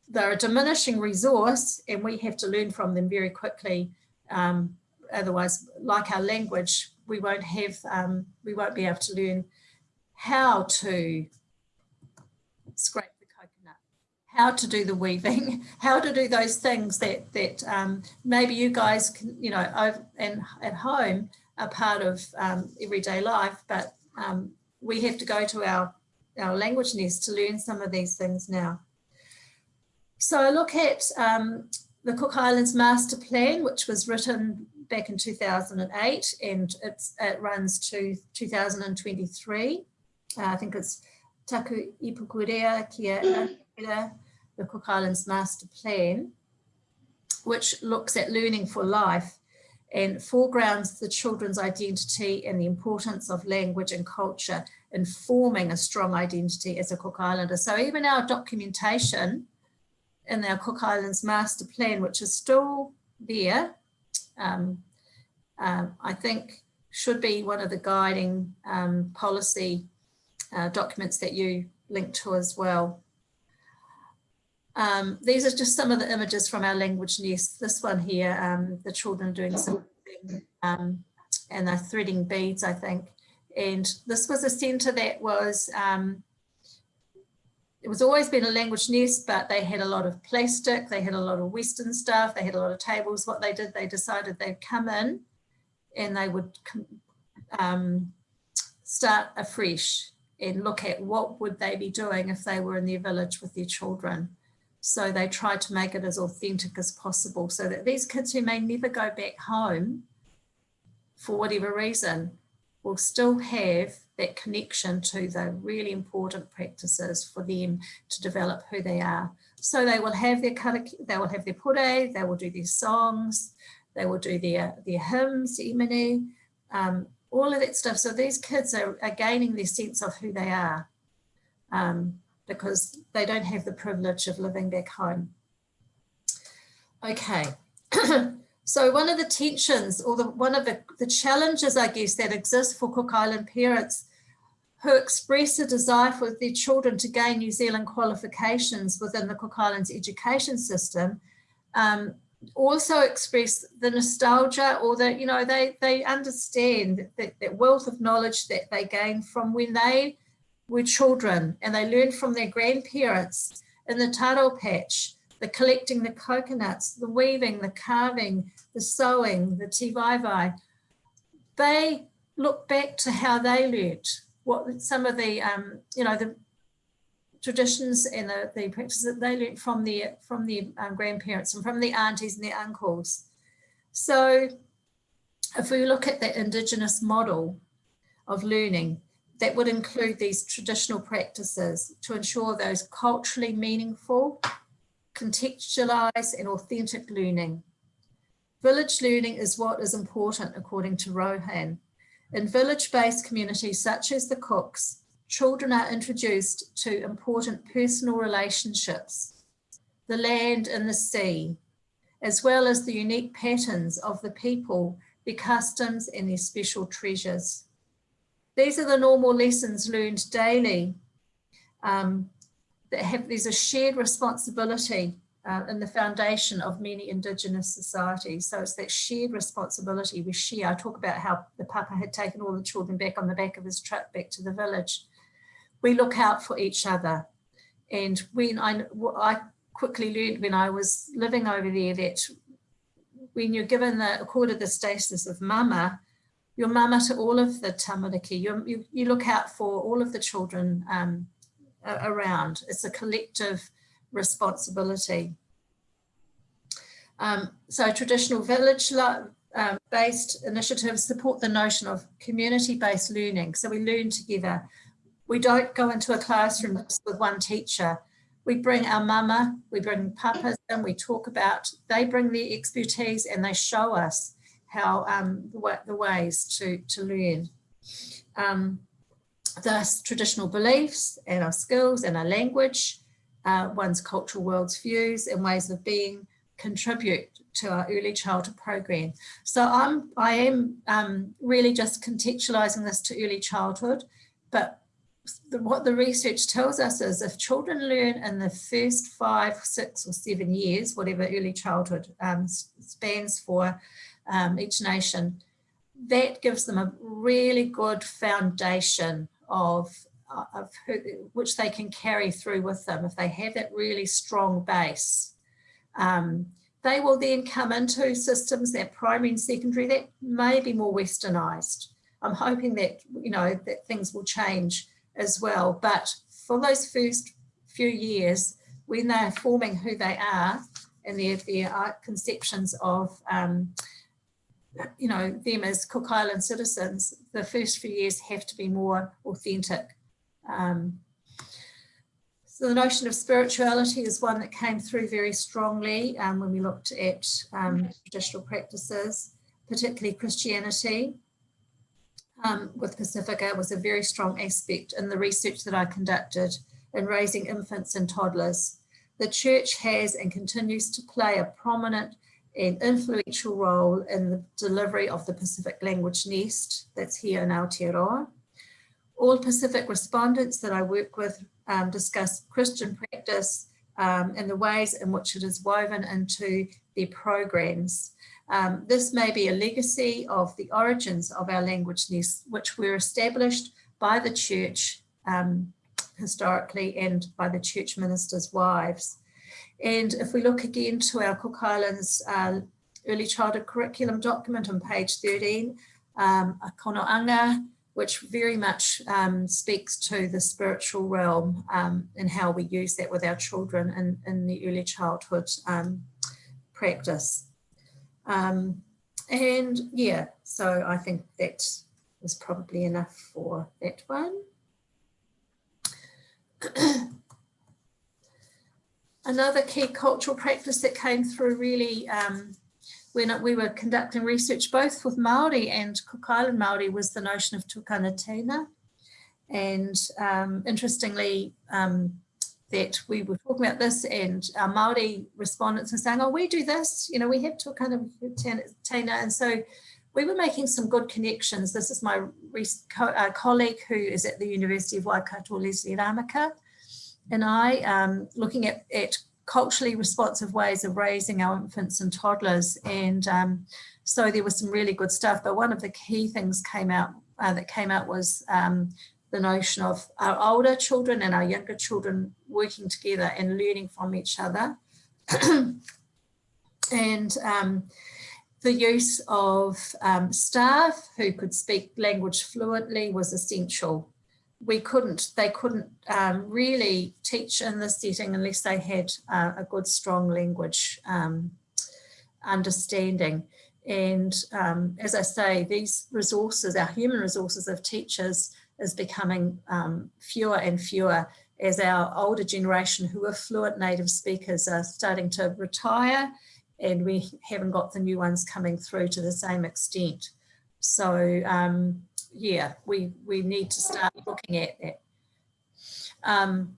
they're a diminishing resource and we have to learn from them very quickly. Um, otherwise, like our language, we won't have, um, we won't be able to learn how to scrape the coconut, how to do the weaving, <laughs> how to do those things that that um, maybe you guys can, you know, over, and at home are part of um, everyday life, but um, we have to go to our our language nest to learn some of these things now. So I look at um, the Cook Islands Master Plan, which was written back in 2008 and it's, it runs to 2023. Uh, I think it's Taku Ipukarea Kia the Cook Islands Master Plan, which looks at learning for life and foregrounds the children's identity and the importance of language and culture in forming a strong identity as a Cook Islander. So even our documentation in our Cook Islands Master Plan, which is still there, um, um, I think should be one of the guiding um, policy uh, documents that you link to as well. Um, these are just some of the images from our language nest. This one here, the children doing something and they're threading beads, I think. And this was a centre that was, um, it was always been a language nest, but they had a lot of plastic, they had a lot of Western stuff, they had a lot of tables. What they did, they decided they'd come in and they would um, start afresh and look at what would they be doing if they were in their village with their children. So they tried to make it as authentic as possible so that these kids who may never go back home for whatever reason will still have that connection to the really important practices for them to develop who they are. So they will have their they will have their pure, they will do their songs, they will do their, their hymns, imene, um, all of that stuff. So these kids are, are gaining their sense of who they are. Um, because they don't have the privilege of living back home. Okay, <clears throat> so one of the tensions or the, one of the, the challenges, I guess, that exists for Cook Island parents who express a desire for their children to gain New Zealand qualifications within the Cook Islands education system um, also express the nostalgia or the, you know, they, they understand that, that wealth of knowledge that they gained from when they were children and they learned from their grandparents in the taro patch, the collecting the coconuts, the weaving, the carving, the sewing, the tivai They look back to how they learnt, what some of the, um, you know, the traditions and the, the practices that they learnt from their, from their um, grandparents and from their aunties and their uncles. So if we look at the Indigenous model of learning, that would include these traditional practices to ensure those culturally meaningful, contextualized and authentic learning. Village learning is what is important according to Rohan. In village-based communities such as the Cooks, children are introduced to important personal relationships, the land and the sea, as well as the unique patterns of the people, their customs and their special treasures. These are the normal lessons learned daily um, that have, there's a shared responsibility uh, in the foundation of many Indigenous societies. So it's that shared responsibility we share. I talk about how the Papa had taken all the children back on the back of his truck back to the village. We look out for each other. And when I, I quickly learned when I was living over there that when you're given the, accorded the status of mama, your mama to all of the tamariki. You, you, you look out for all of the children um, around. It's a collective responsibility. Um, so traditional village um, based initiatives support the notion of community-based learning. So we learn together. We don't go into a classroom with one teacher. We bring our mama, we bring papas and we talk about, they bring their expertise and they show us how um, the, the, ways to, to learn. Um, the traditional beliefs and our skills and our language, uh, one's cultural world's views and ways of being contribute to our early childhood program. So I'm, I am um, really just contextualizing this to early childhood, but the, what the research tells us is if children learn in the first five, six or seven years, whatever early childhood um, spans for um, each nation, that gives them a really good foundation of, uh, of who, which they can carry through with them if they have that really strong base. Um, they will then come into systems that primary and secondary that may be more westernized. I'm hoping that, you know, that things will change as well. But for those first few years, when they're forming who they are and their, their conceptions of, um, you know, them as Cook Island citizens, the first few years have to be more authentic. Um, so the notion of spirituality is one that came through very strongly um, when we looked at um, traditional practices, particularly Christianity um, with Pacifica was a very strong aspect in the research that I conducted in raising infants and toddlers. The church has and continues to play a prominent and influential role in the delivery of the Pacific language nest that's here in Aotearoa. All Pacific respondents that I work with um, discuss Christian practice um, and the ways in which it is woven into their programs. Um, this may be a legacy of the origins of our language nest, which were established by the church um, historically and by the church ministers' wives. And if we look again to our Cook Islands uh, early childhood curriculum document on page 13, um, a konoanga, which very much um, speaks to the spiritual realm um, and how we use that with our children in, in the early childhood um, practice. Um, and yeah, so I think that was probably enough for that one. <clears throat> Another key cultural practice that came through really um, when we were conducting research both with Māori and Cook Island Māori was the notion of tuakana teina. And um, interestingly, um, that we were talking about this and our Māori respondents were saying, oh, we do this, you know, we have of tēnā. And so we were making some good connections. This is my co uh, colleague who is at the University of Waikato, Lesley Rameka, and I, um, looking at, at culturally responsive ways of raising our infants and toddlers. And um, so there was some really good stuff. But one of the key things came out uh, that came out was um, the notion of our older children and our younger children working together and learning from each other. <clears throat> and um, the use of um, staff who could speak language fluently was essential. We couldn't, they couldn't um, really teach in this setting unless they had uh, a good, strong language um, understanding. And um, as I say, these resources, our human resources of teachers is becoming um, fewer and fewer as our older generation who are fluent native speakers are starting to retire and we haven't got the new ones coming through to the same extent. So um, yeah, we, we need to start looking at that. Um,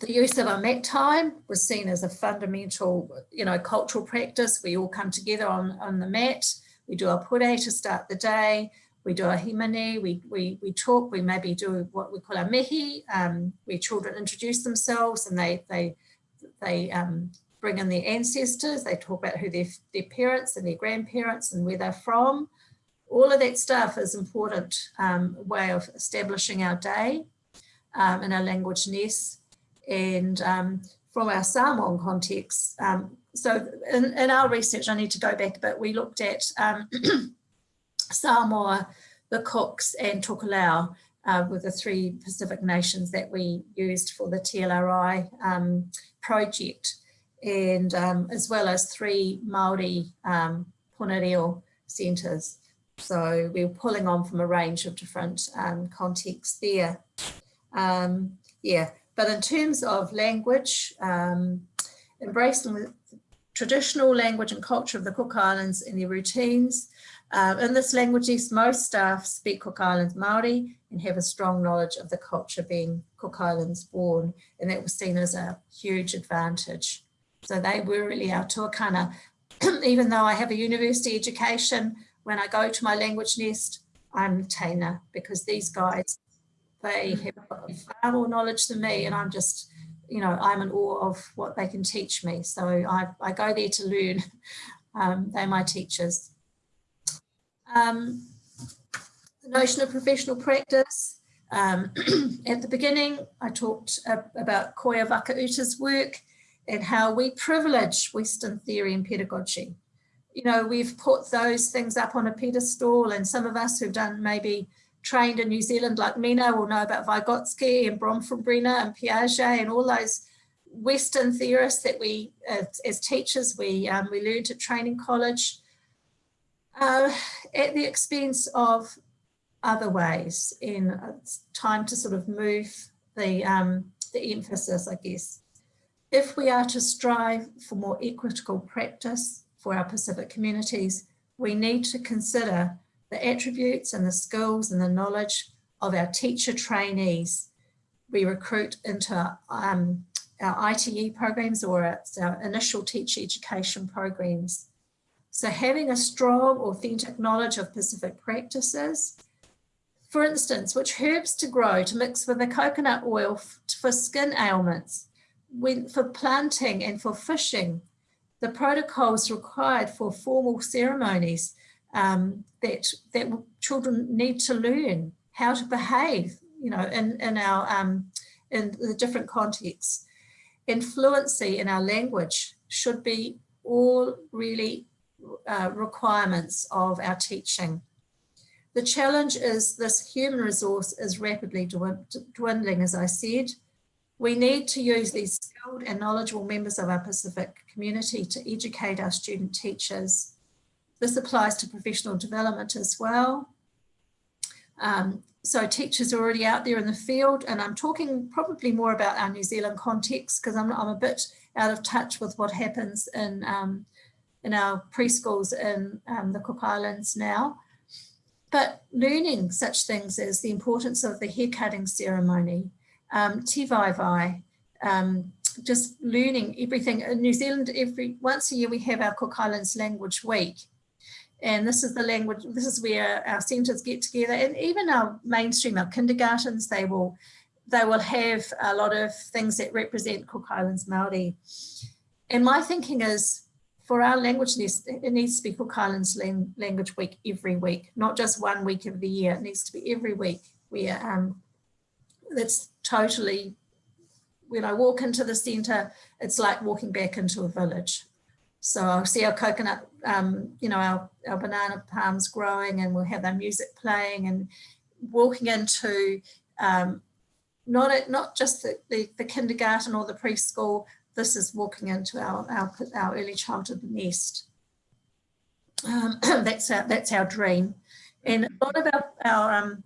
the use of a mat time was seen as a fundamental, you know, cultural practice. We all come together on, on the mat. We do our pure to start the day we do a himane, we, we, we talk, we maybe do what we call a mihi, um, where children introduce themselves and they, they, they um, bring in their ancestors, they talk about who their, their parents and their grandparents and where they're from. All of that stuff is important um, way of establishing our day um, in our language nest. And um, from our Samoan context, um, so in, in our research, I need to go back a bit, we looked at <clears throat> Samoa, the Cooks and Tokelau uh, were the three Pacific nations that we used for the TLRI um, project and um, as well as three Māori um, centres. So we were pulling on from a range of different um, contexts there. Um, yeah, but in terms of language, um, embracing the traditional language and culture of the Cook Islands in their routines, uh, in this language, most staff speak Cook Islands Māori and have a strong knowledge of the culture being Cook Islands born, and that was seen as a huge advantage. So they were really our tuakana. <clears throat> Even though I have a university education, when I go to my language nest, I'm Taina because these guys, They have far more knowledge than me and I'm just, you know, I'm in awe of what they can teach me. So I, I go there to learn. <laughs> Um, they're my teachers. Um, the notion of professional practice. Um, <clears throat> at the beginning, I talked uh, about Koya Wakauta's work and how we privilege Western theory and pedagogy. You know, we've put those things up on a pedestal and some of us who've done maybe trained in New Zealand like Mina will know about Vygotsky and Bronfenbrenner and Piaget and all those Western theorists that we, as, as teachers, we, um, we learned at training college uh, at the expense of other ways in it's time to sort of move the, um, the emphasis, I guess. If we are to strive for more equitable practice for our Pacific communities, we need to consider the attributes and the skills and the knowledge of our teacher trainees we recruit into um, our ITE programs or our initial teacher education programs. So having a strong, authentic knowledge of Pacific practices, for instance, which herbs to grow to mix with the coconut oil for skin ailments, when, for planting and for fishing, the protocols required for formal ceremonies um, that, that children need to learn how to behave, you know, in, in our, um, in the different contexts. And fluency in our language should be all really uh, requirements of our teaching. The challenge is this human resource is rapidly dwindling, as I said. We need to use these skilled and knowledgeable members of our Pacific community to educate our student teachers. This applies to professional development as well. Um, so teachers are already out there in the field and I'm talking probably more about our New Zealand context because I'm, I'm a bit out of touch with what happens in, um, in our preschools in um, the Cook Islands now. But learning such things as the importance of the hair cutting ceremony, um, um, just learning everything. In New Zealand, every once a year we have our Cook Islands Language Week and this is the language, this is where our centres get together and even our mainstream, our kindergartens, they will they will have a lot of things that represent Cook Islands Māori. And my thinking is for our language nest, it needs to be Cook Islands Language Week every week, not just one week of the year. It needs to be every week where um, that's totally, when I walk into the centre, it's like walking back into a village. So I'll see our coconut, um, you know, our, our banana palms growing and we'll have our music playing and walking into um, not, a, not just the, the, the, kindergarten or the preschool, this is walking into our, our, our early childhood nest. Um, <clears throat> that's, our, that's our dream. And a lot of our, our um,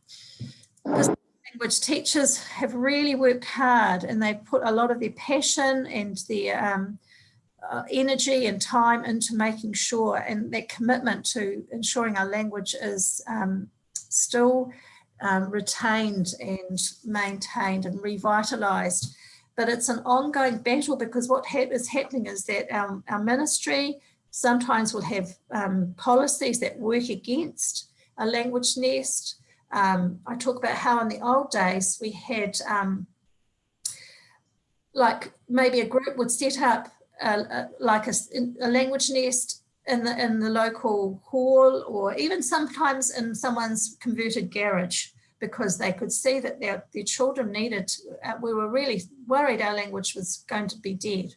language teachers have really worked hard and they put a lot of their passion and their um, uh, energy and time into making sure and that commitment to ensuring our language is um, still um, retained and maintained and revitalized. But it's an ongoing battle because what ha is happening is that our, our ministry sometimes will have um, policies that work against a language nest. Um, I talk about how in the old days we had um, like maybe a group would set up uh, like a, a, language nest in the in the local hall or even sometimes in someone's converted garage because they could see that their, their children needed, uh, we were really worried our language was going to be dead.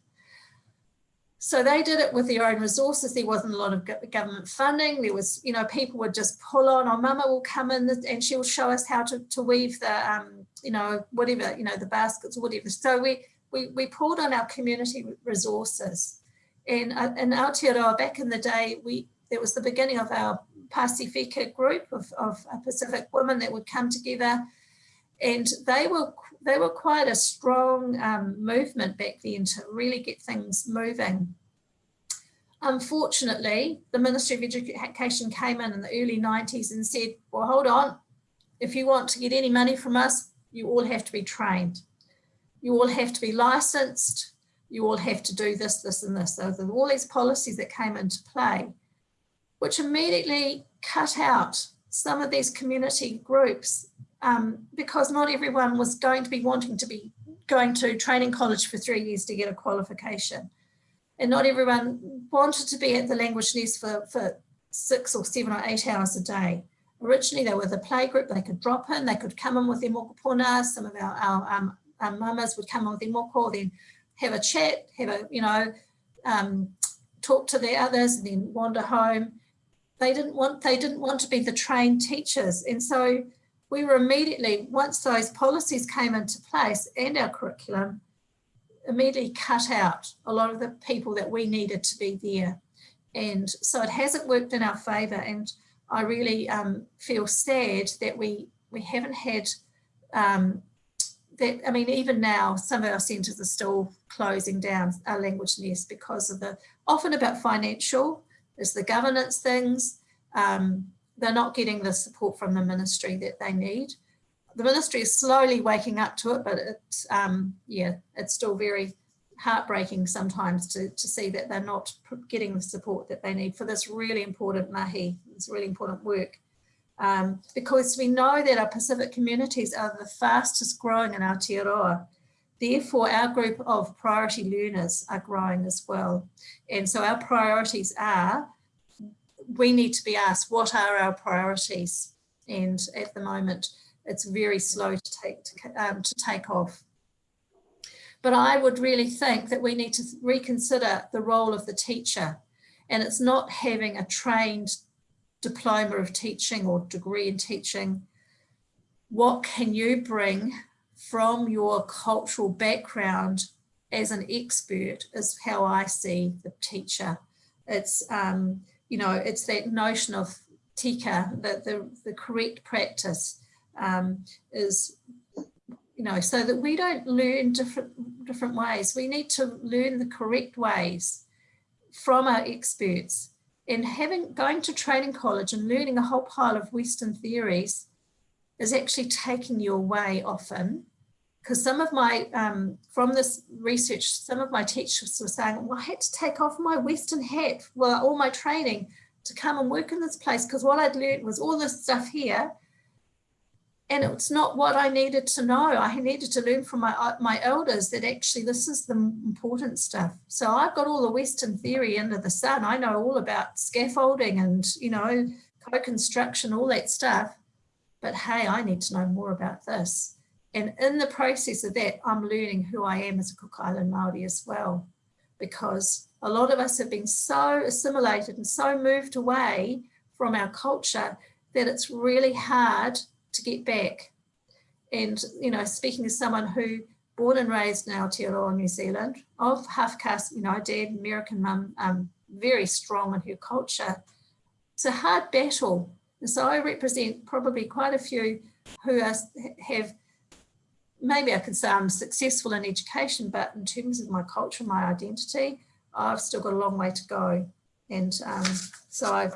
So they did it with their own resources. There wasn't a lot of government funding. There was, you know, people would just pull on, or oh, mama will come in and she'll show us how to, to weave the, um, you know, whatever, you know, the baskets or whatever. So we, we, we pulled on our community resources. And uh, in Aotearoa, back in the day, we it was the beginning of our Pasifika group of, of Pacific women that would come together. And they were they were quite a strong um, movement back then to really get things moving. Unfortunately, the Ministry of Education came in in the early 90s and said, well, hold on, if you want to get any money from us, you all have to be trained you all have to be licensed, you all have to do this, this and this. So all these policies that came into play, which immediately cut out some of these community groups um, because not everyone was going to be wanting to be going to training college for three years to get a qualification. And not everyone wanted to be at the language nest for, for six or seven or eight hours a day. Originally, they were the play group, they could drop in, they could come in with their mokopuna, some of our, our, um, our mamas would come in with their moko, then have a chat, have a, you know, um, talk to the others and then wander home. They didn't want, they didn't want to be the trained teachers. And so we were immediately, once those policies came into place and our curriculum, immediately cut out a lot of the people that we needed to be there. And so it hasn't worked in our favour. And I really um, feel sad that we, we haven't had um, that, I mean, even now, some of our centres are still closing down our language nest because of the, often about financial, there's the governance things, um, they're not getting the support from the ministry that they need. The ministry is slowly waking up to it, but it's, um, yeah, it's still very heartbreaking sometimes to, to see that they're not getting the support that they need for this really important mahi, this really important work. Um, because we know that our Pacific communities are the fastest growing in Aotearoa. Therefore, our group of priority learners are growing as well. And so our priorities are, we need to be asked, what are our priorities? And at the moment, it's very slow to take, to, um, to take off. But I would really think that we need to reconsider the role of the teacher. And it's not having a trained diploma of teaching or degree in teaching. What can you bring from your cultural background as an expert is how I see the teacher. It's, um, you know, it's that notion of tika, that the, the correct practice um, is you know, so that we don't learn different, different ways. We need to learn the correct ways from our experts and having going to training college and learning a whole pile of Western theories is actually taking you away often. Because some of my, um, from this research, some of my teachers were saying, well, I had to take off my Western hat, well, all my training to come and work in this place because what I'd learned was all this stuff here and it's not what I needed to know. I needed to learn from my, uh, my elders that actually this is the important stuff. So I've got all the Western theory under the sun. I know all about scaffolding and, you know, co-construction, all that stuff. But hey, I need to know more about this. And in the process of that, I'm learning who I am as a Cook Island Māori as well. Because a lot of us have been so assimilated and so moved away from our culture that it's really hard to get back. And, you know, speaking as someone who born and raised in Aotearoa, New Zealand, of half caste, you know, dad, American mum, um, very strong in her culture. It's a hard battle. And so I represent probably quite a few who are, have, maybe I could say I'm successful in education, but in terms of my culture, my identity, I've still got a long way to go. And um, so I've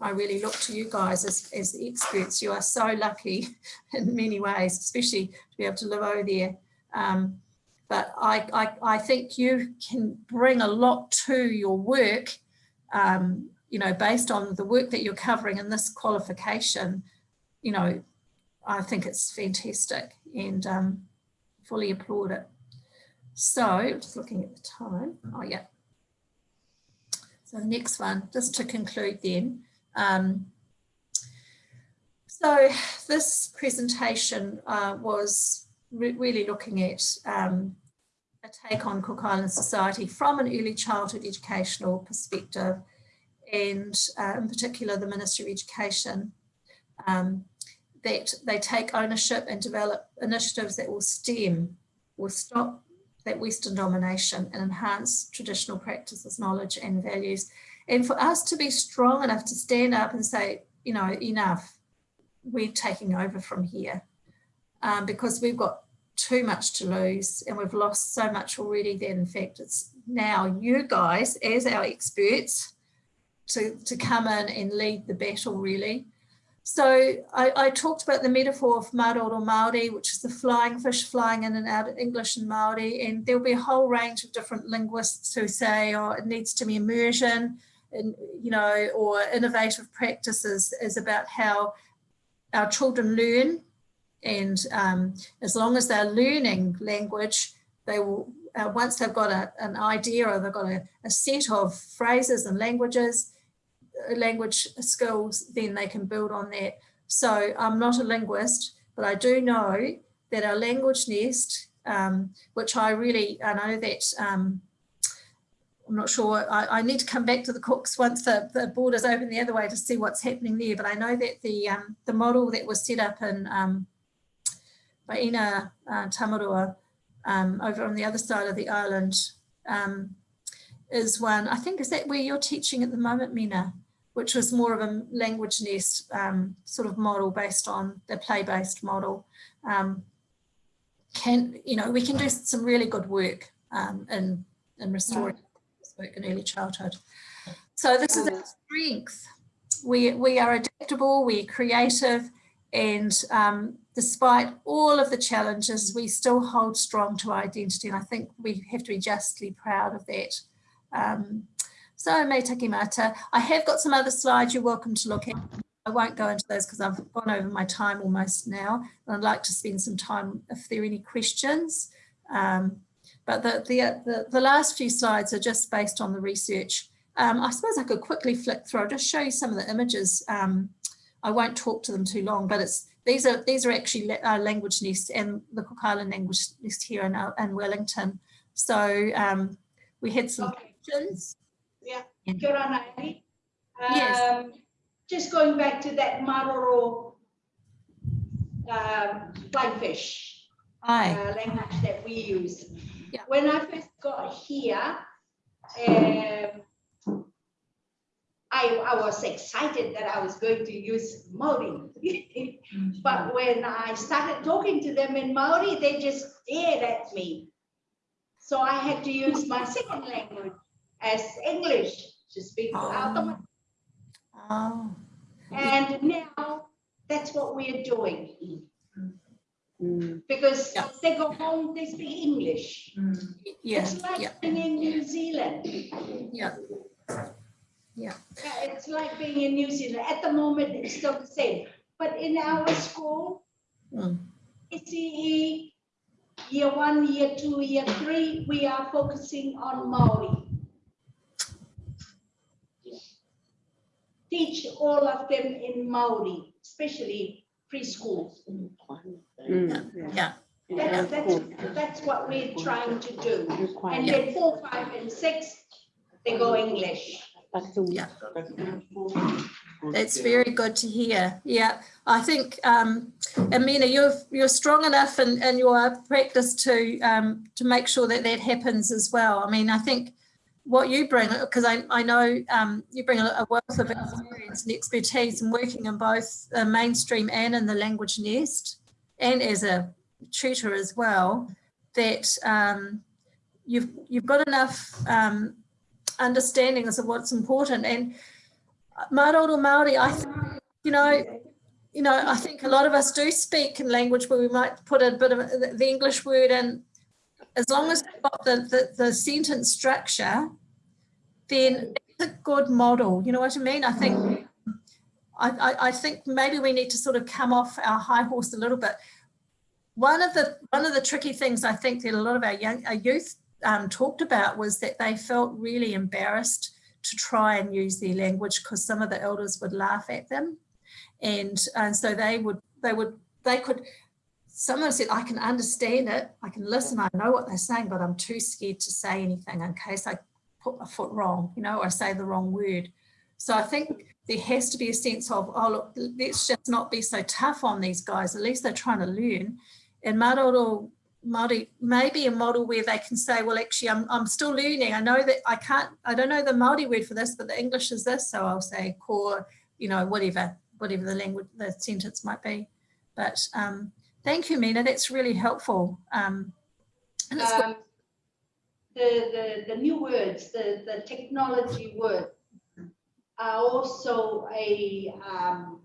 I really look to you guys as, as the experts. You are so lucky <laughs> in many ways, especially to be able to live over there. Um, but I, I, I, think you can bring a lot to your work, um, you know, based on the work that you're covering in this qualification, you know, I think it's fantastic and um, fully applaud it. So just looking at the time, oh yeah. So next one, just to conclude then, um, so this presentation uh, was re really looking at um, a take on Cook Island society from an early childhood educational perspective and uh, in particular the Ministry of Education um, that they take ownership and develop initiatives that will stem, will stop that Western domination and enhance traditional practices, knowledge and values and for us to be strong enough to stand up and say, you know, enough, we're taking over from here um, because we've got too much to lose and we've lost so much already that in fact it's now you guys as our experts to, to come in and lead the battle really. So I, I talked about the metaphor of Maroro Māori, which is the flying fish flying in and out of English and Māori, and there'll be a whole range of different linguists who say, oh, it needs to be immersion, and, you know, or innovative practices is about how our children learn And um, as long as they're learning language, they will, uh, once they've got a, an idea or they've got a, a set of phrases and languages, language skills, then they can build on that. So I'm not a linguist, but I do know that our language nest, um, which I really, I know that um, I'm not sure, I, I, need to come back to the Cooks once the, the borders open the other way to see what's happening there. But I know that the um, the model that was set up in um, by Ina uh, Tamarua um, over on the other side of the island um, is one, I think, is that where you're teaching at the moment, Mina? Which was more of a language nest um, sort of model based on the play-based model. Um, can, you know, we can do some really good work in, in restoring work in early childhood. So this is our strength. We, we are adaptable, we're creative, and um, despite all of the challenges, we still hold strong to our identity. And I think we have to be justly proud of that. Um, so taki mata. I have got some other slides you're welcome to look at. I won't go into those because I've gone over my time almost now. I'd like to spend some time if there are any questions. Um, but the, the, the, the, last few slides are just based on the research. Um, I suppose I could quickly flick through, I'll just show you some of the images. Um, I won't talk to them too long, but it's these are these are actually uh, language nests and the Cook Island language nest here in, uh, in Wellington. So um, we had some Okay. questions. Kia ora, Naomi. Yes. Um, Just going back to that Maroro um, flying fish uh, language that we use. Yeah. When I first got here, um, I, I was excited that I was going to use Maori. <laughs> But when I started talking to them in Maori, they just stared at me. So I had to use my second language as English to speak out them. Oh, And now that's what we're doing Mm. because Yeah. they go home, they speak English. yeah, It's like yeah, being in New Zealand. yeah. Yeah, It's like being in New Zealand. At the moment, it's still the same. But in our school, Mm. ECE, year one, year two, year three, we are focusing on Maori. Teach all of them in Maori, especially preschool. Mm. Yeah. That's, that's, that's what we're trying to do. And then four, five, and six, they go English. Yeah. That's very good to hear. Yeah, I think, um, Amina, you're you're strong enough in, in your practice to um, to make sure that that happens as well. I mean, I think what you bring, because I, I know um, you bring a, wealth of experience and expertise in working in both the mainstream and in the language nest, and as a tutor as well, that um, you've you've got enough um, understandings of what's important and Maroro Māori, I think, you know, you know, I think a lot of us do speak in language where we might put a bit of the English word in. As long as we've got the, the, the sentence structure, then it's a good model. You know what I mean? I think, I, I, I think maybe we need to sort of come off our high horse a little bit. One of the one of the tricky things I think that a lot of our young our youth um, talked about was that they felt really embarrassed to try and use their language because some of the elders would laugh at them and and so they would they would they could someone said i can understand it i can listen i know what they're saying but i'm too scared to say anything in case i put my foot wrong you know or say the wrong word so i think there has to be a sense of oh look let's just not be so tough on these guys at least they're trying to learn and Maroro Māori, maybe a model where they can say, well, actually, I'm, I'm still learning. I know that I can't, I don't know the Māori word for this, but the English is this. So I'll say core, you know, whatever, whatever the language, the sentence might be. But um, thank you, Mina. That's really helpful. Um, and it's. Um, The, the, the new words, the, the technology words, are also a, um,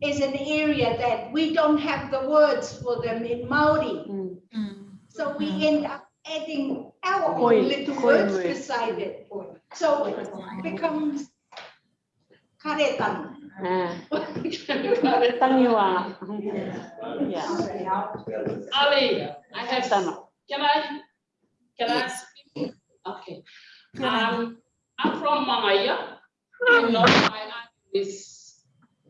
is an area that we don't have the words for them in Maori. Mm, So we end up adding our Koi- own little koi words word. beside it. So it becomes karetan. À, tăng nhiều à? Dạ. Ali, I have, Tama. can I, can I speak? Okay. Um, I'm from Mangaia. I know my aunt is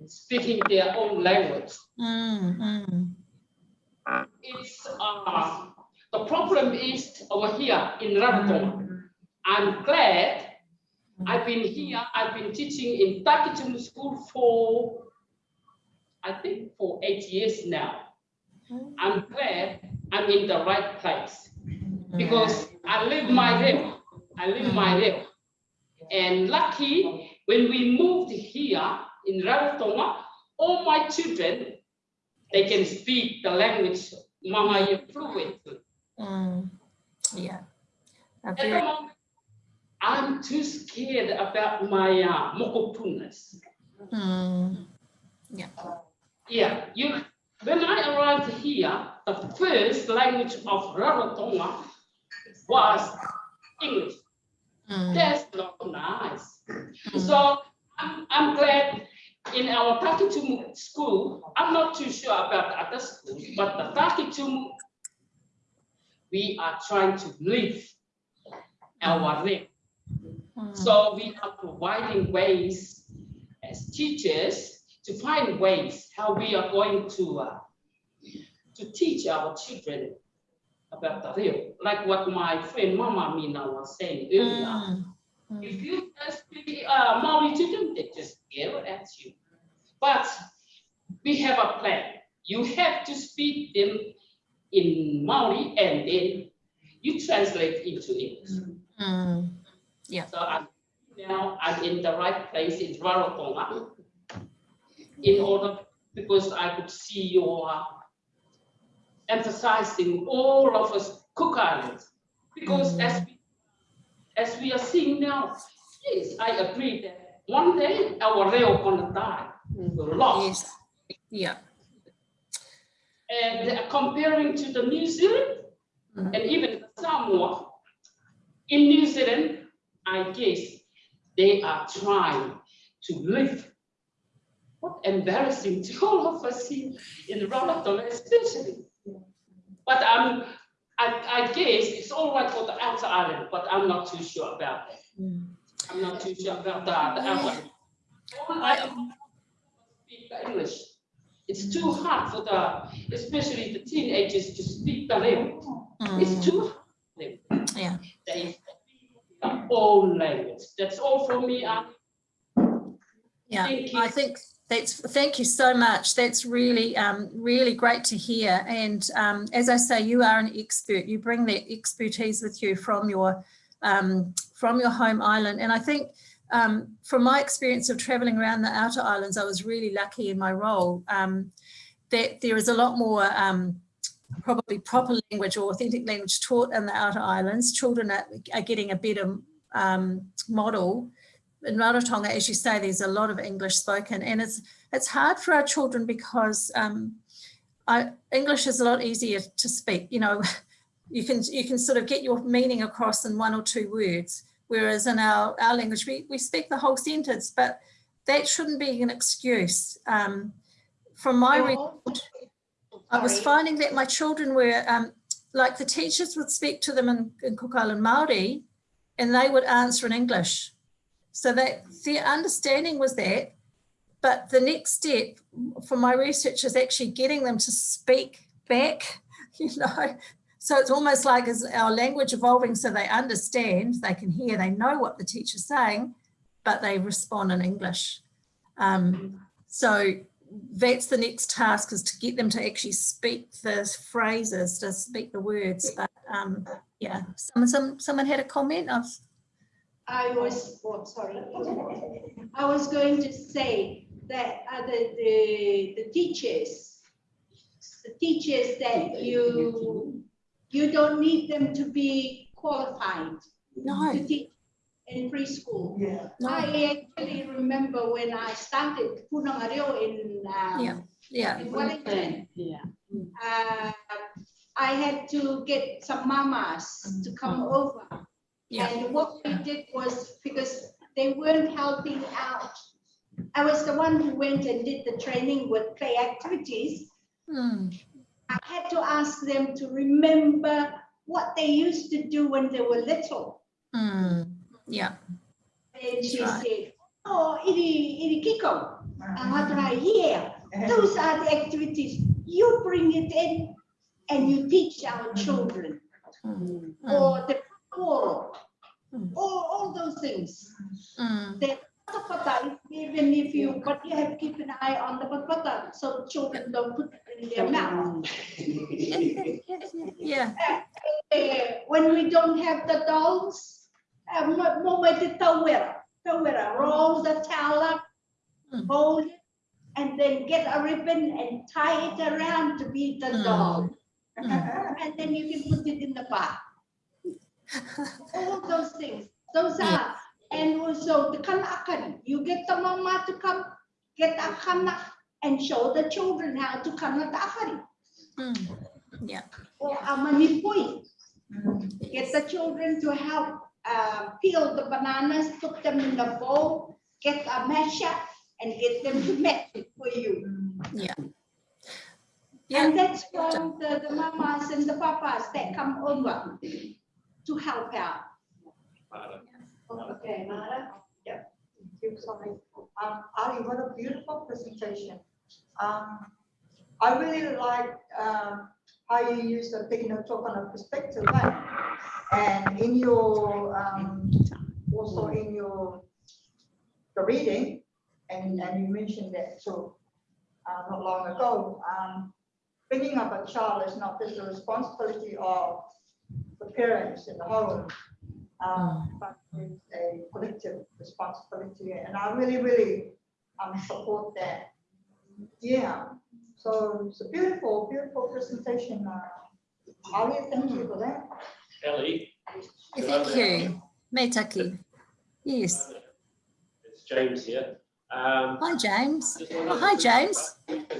speaking their own language. Mm, mm, It's, uh, the problem is over here in Rarotonga. I'm glad I've been here, I've been teaching in Takitumu School for, I think for eight years now. I'm glad I'm in the right place because I live my life, I live my life. And lucky, when we moved here in Rarotonga, all my children, they can speak the language Mangaia fluently. mm. Yeah. At the moment, I'm too scared about my uh, mokopunas. mm, Yeah, you, when I arrived here, the first language of Rarotonga was English. mm, That's not nice. So I'm, I'm glad in our Takitumu school, I'm not too sure about other schools, but the Takitumu, we are trying to live our life. Mm, So we are providing ways as teachers to find ways how we are going to uh, to teach our children about the real, like what my friend Mama Mina was saying earlier. mm, If you just speak uh, Maori to them, they just yell at you. But we have a plan. You have to speak them in Maori and then you translate into English. mm. So I'm, now I'm in the right place in Rarotonga. In order, because I could see you are emphasizing all of us Cook Islands. Because as we, as we are seeing now, yes, I agree that one day our reo gonna die, we're lost. Yes. Yeah. And uh, comparing to the New Zealand Mhm. and even Samoa, in New Zealand, I guess they are trying to live. What embarrassing to <laughs> all of us here in Rarotonga especially. But I'm, I, I guess it's all right for the outer island, but I'm not too sure about that. Mm. I'm not too sure about that. the outer. All I speak English. It's too hard for the, especially the teenagers to speak the language. It's Mm. too hard. Yeah. They their own language. That's all from me. Yeah, Thank I think that's, thank you so much. That's really, um, really great to hear. And um, as I say, you are an expert. You bring that expertise with you from your, um, from your home island. And I think um, from my experience of traveling around the outer islands, I was really lucky in my role um, that there is a lot more um, probably proper language or authentic language taught in the outer islands. Children are, are getting a better um, model in Rarotonga, as you say, there's a lot of English spoken and it's it's hard for our children because um, I, English is a lot easier to speak. You know, <laughs> you can you can sort of get your meaning across in one or two words, whereas in our, our language, we, we speak the whole sentence, but that shouldn't be an excuse. Um, from my record, I was finding that my children were, um, like the teachers would speak to them in, in Cook Island Māori and they would answer in English. So that their understanding was that, but the next step for my research is actually getting them to speak back, <laughs> you know. So it's almost like is our language evolving so they understand, they can hear, they know what the teacher's saying, but they respond in English. Um, so that's the next task is to get them to actually speak the phrases, to speak the words. But um, yeah, some, some, someone had a comment. I've, I was, oh, sorry. I was going to say that uh, the, the, the teachers, the teachers that you, you don't need them to be qualified no, to teach in preschool. no, I actually remember when I started Punamareo in, Yeah. um, yeah, in Wellington, Yeah. uh, I had to get some mamas to come over. yeah, And what we did was, because they weren't helping out I was the one who went and did the training with play activities. Mm, I had to ask them to remember what they used to do when they were little. mm, yeah. And she Right. said, oh, iri, iri kiko. And what do I hear? Those are the activities. You bring it in and you teach our children. Mm, Or the koro, Mm. all, all those things. mm, The patapata, even if you, but you have to keep an eye on the patapata so children don't put it in their mouth. yeah. Eh, when we don't have the dolls, mo mo may the tawera, tawera, roll the towel up, fold it, and then get a ribbon and tie it around to be the Mm. doll. Mm. <laughs> And then you can put it in the bath. <laughs> All those things, those are, and also the kanakan, you get the mama to come, get a kanak and show the children how to kanak akari. Mm, yeah. Or a manipui, get the children to help uh, peel the bananas, put them in the bowl, get a masher and get them to mash it for you. Yeah. And that's from the, the mamas and the papas that come over to help out. Okay, Mara? Thank you, sorry. Um, Ali, what a beautiful presentation. Um, I really like, um, how you use the Pekino talk on a perspective, right? And in your, um, also in your, the reading, and, and you mentioned that too, uh, not long ago, um, bringing up a child is not just the responsibility of the parents in the home, um, but it's a collective responsibility, and I really, really, um, support that. Yeah, so it's a beautiful, beautiful presentation, uh, Ali, thank you for that. Ellie. Thank you. Metaki. Yes. It's James here. Um, Hi, James. Oh, hi, James.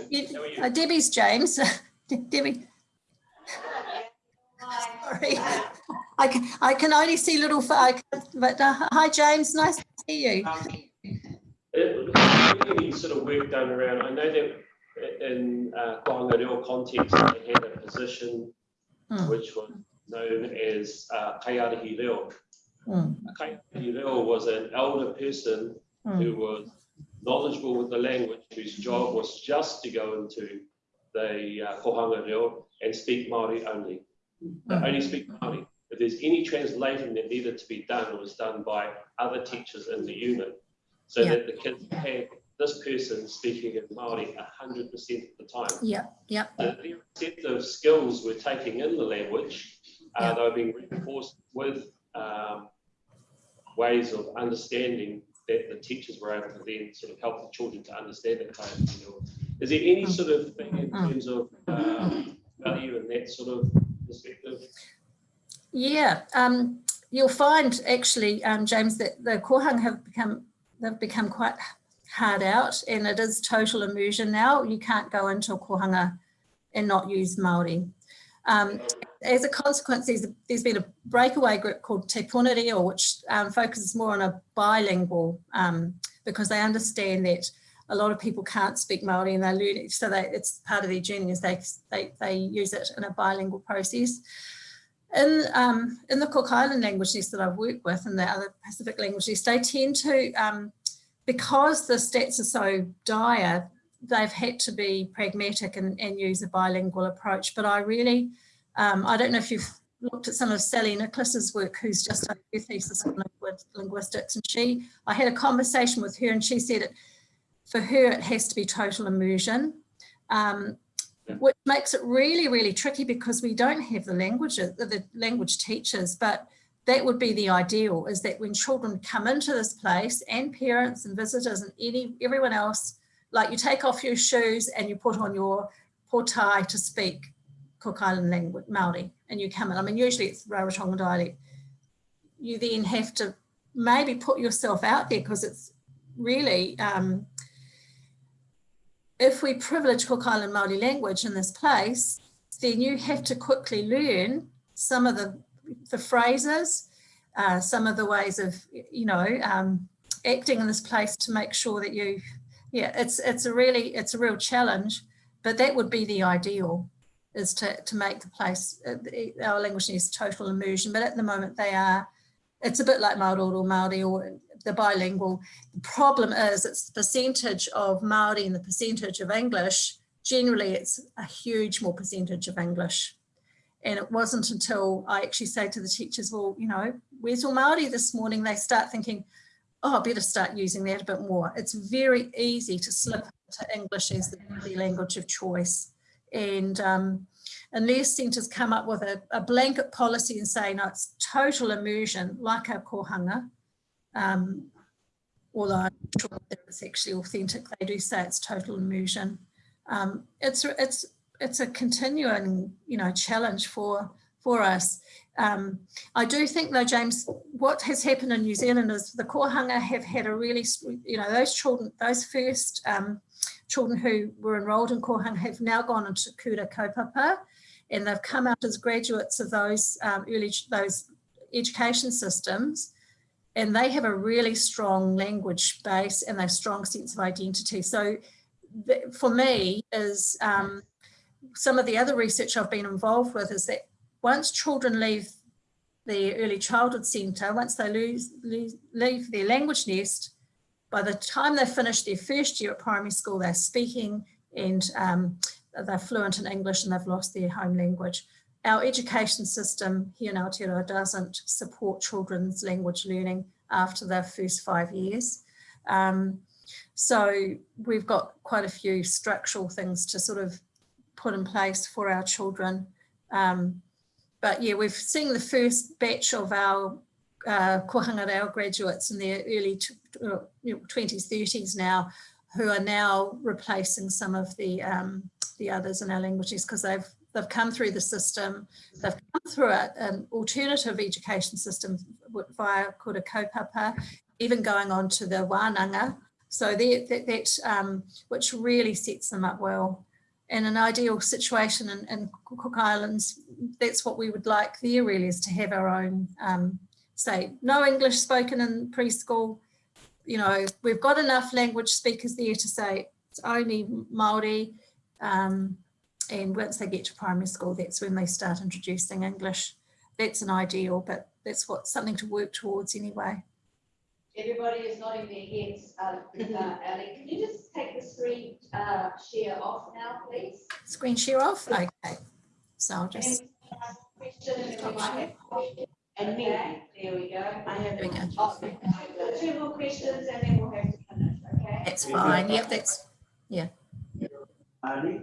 You- How are you? uh, Debbie's James. <laughs> Debbie. Sorry. I can, I can only see little, fa- I can- but uh, hi, James. Nice to see you. Um, it- Any sort of work done around, I know that in uh, Kohanga context, they had a position Hmm. which was known as uh, Kaiarahi Reo. Mm, Reo was an elder person mm, who was knowledgeable with the language, whose job was just to go into the uh, Kohanga Reo and speak Māori only. They Mm. only speak Māori. If there's any translating that needed to be done, it was done by other teachers in the unit. So Yeah. that the kids had this person speaking in Māori hundred percent of the time. Yeah, yeah, The their receptive skills were taking in the language. Yeah. Uh, they were being reinforced with um, ways of understanding that the teachers were able to then sort of help the children to understand it. kind of, know. Is there any sort of thing in Mm. terms of um, value and that sort of perspective? yeah. Um, you'll find actually, um, James, that the kohanga have become, they've become quite hard out and it is total immersion now. You can't go into a kohanga and not use Māori. Um, as a consequence, there's, there's been a breakaway group called Te Reo, which um, focuses more on a bilingual um, because they understand that a lot of people can't speak Māori and they're learning, so they, it's part of their journey is they, they, they use it in a bilingual process. In, um, in the Cook Island languages that I've worked with and the other Pacific languages, they tend to, um, because the stats are so dire, they've had to be pragmatic and, and use a bilingual approach. But I really, um, I don't know if you've looked at some of Sally Nicholas's work, who's just done her thesis on linguistics, and she, I had a conversation with her, and she said it for her it has to be total immersion, um, which makes it really, really tricky because we don't have the languages, the language teachers, but that would be the ideal is that when children come into this place and parents and visitors and any everyone else like you take off your shoes and you put on your portai to speak Cook Island language, Māori, and you come in. I mean, usually it's Rarotonga dialect. You then have to maybe put yourself out there because it's really, um, if we privilege Cook Island Māori language in this place, then you have to quickly learn some of the, the phrases, uh, some of the ways of, you know, um, acting in this place to make sure that you yeah, it's, it's a really, it's a real challenge, but that would be the ideal is to, to make the place, uh, our language needs total immersion, but at the moment they are, it's a bit like Māori or Māori or the bilingual. The problem is it's the percentage of Māori and the percentage of English, generally it's a huge more percentage of English. And it wasn't until I actually say to the teachers, well, you know, where's your Māori this morning? They start thinking, oh, I better start using that a bit more. It's very easy to slip into English as the, language of choice. And um, unless centres come up with a, a blanket policy and say, no, it's total immersion, like our kohanga, um, although I'm sure that it's actually authentic, they do say it's total immersion. Um, it's, it's, it's a continuing, you know, challenge for, for us. Um, I do think though, James, what has happened in New Zealand is the kohanga have had a really, you know, those children, those first um, children who were enrolled in kohanga have now gone into kura kaupapa and they've come out as graduates of those um, early, those education systems and they have a really strong language base and a strong sense of identity. So th- for me is um, some of the other research I've been involved with is that once children leave the early childhood centre, once they lose, lose, leave their language nest, by the time they finish their first year at primary school, they're speaking and um, they're fluent in English and they've lost their home language. Our education system here in Aotearoa doesn't support children's language learning after their first five years. Um, so we've got quite a few structural things to sort of put in place for our children. Um, but yeah, we've seen the first batch of our uh, graduates in their early uh, 20s, 30s now, who are now replacing some of the um, the others in our languages because they've they've come through the system, they've come through a, an alternative education system via kura kaupapa, even going on to the wānanga. So that, that um, which really sets them up well. In an ideal situation in, in Cook Islands, that's what we would like there really is to have our own, um, say, no English spoken in preschool. You know, we've got enough language speakers there to say it's only Māori. Um, and once they get to primary school, that's when they start introducing English. That's an ideal, but that's what something to work towards anyway. Everybody is nodding their heads, uh, uh, Ellie. Can you just take the screen, uh, share off now, please? Screen share off? Okay. So I'll just, Question and then we might have questions. And me, there we go. I have. There we go. Oh, Two more questions and then we'll have to finish, okay? that's fine. Yep, that's, Yeah. Ali,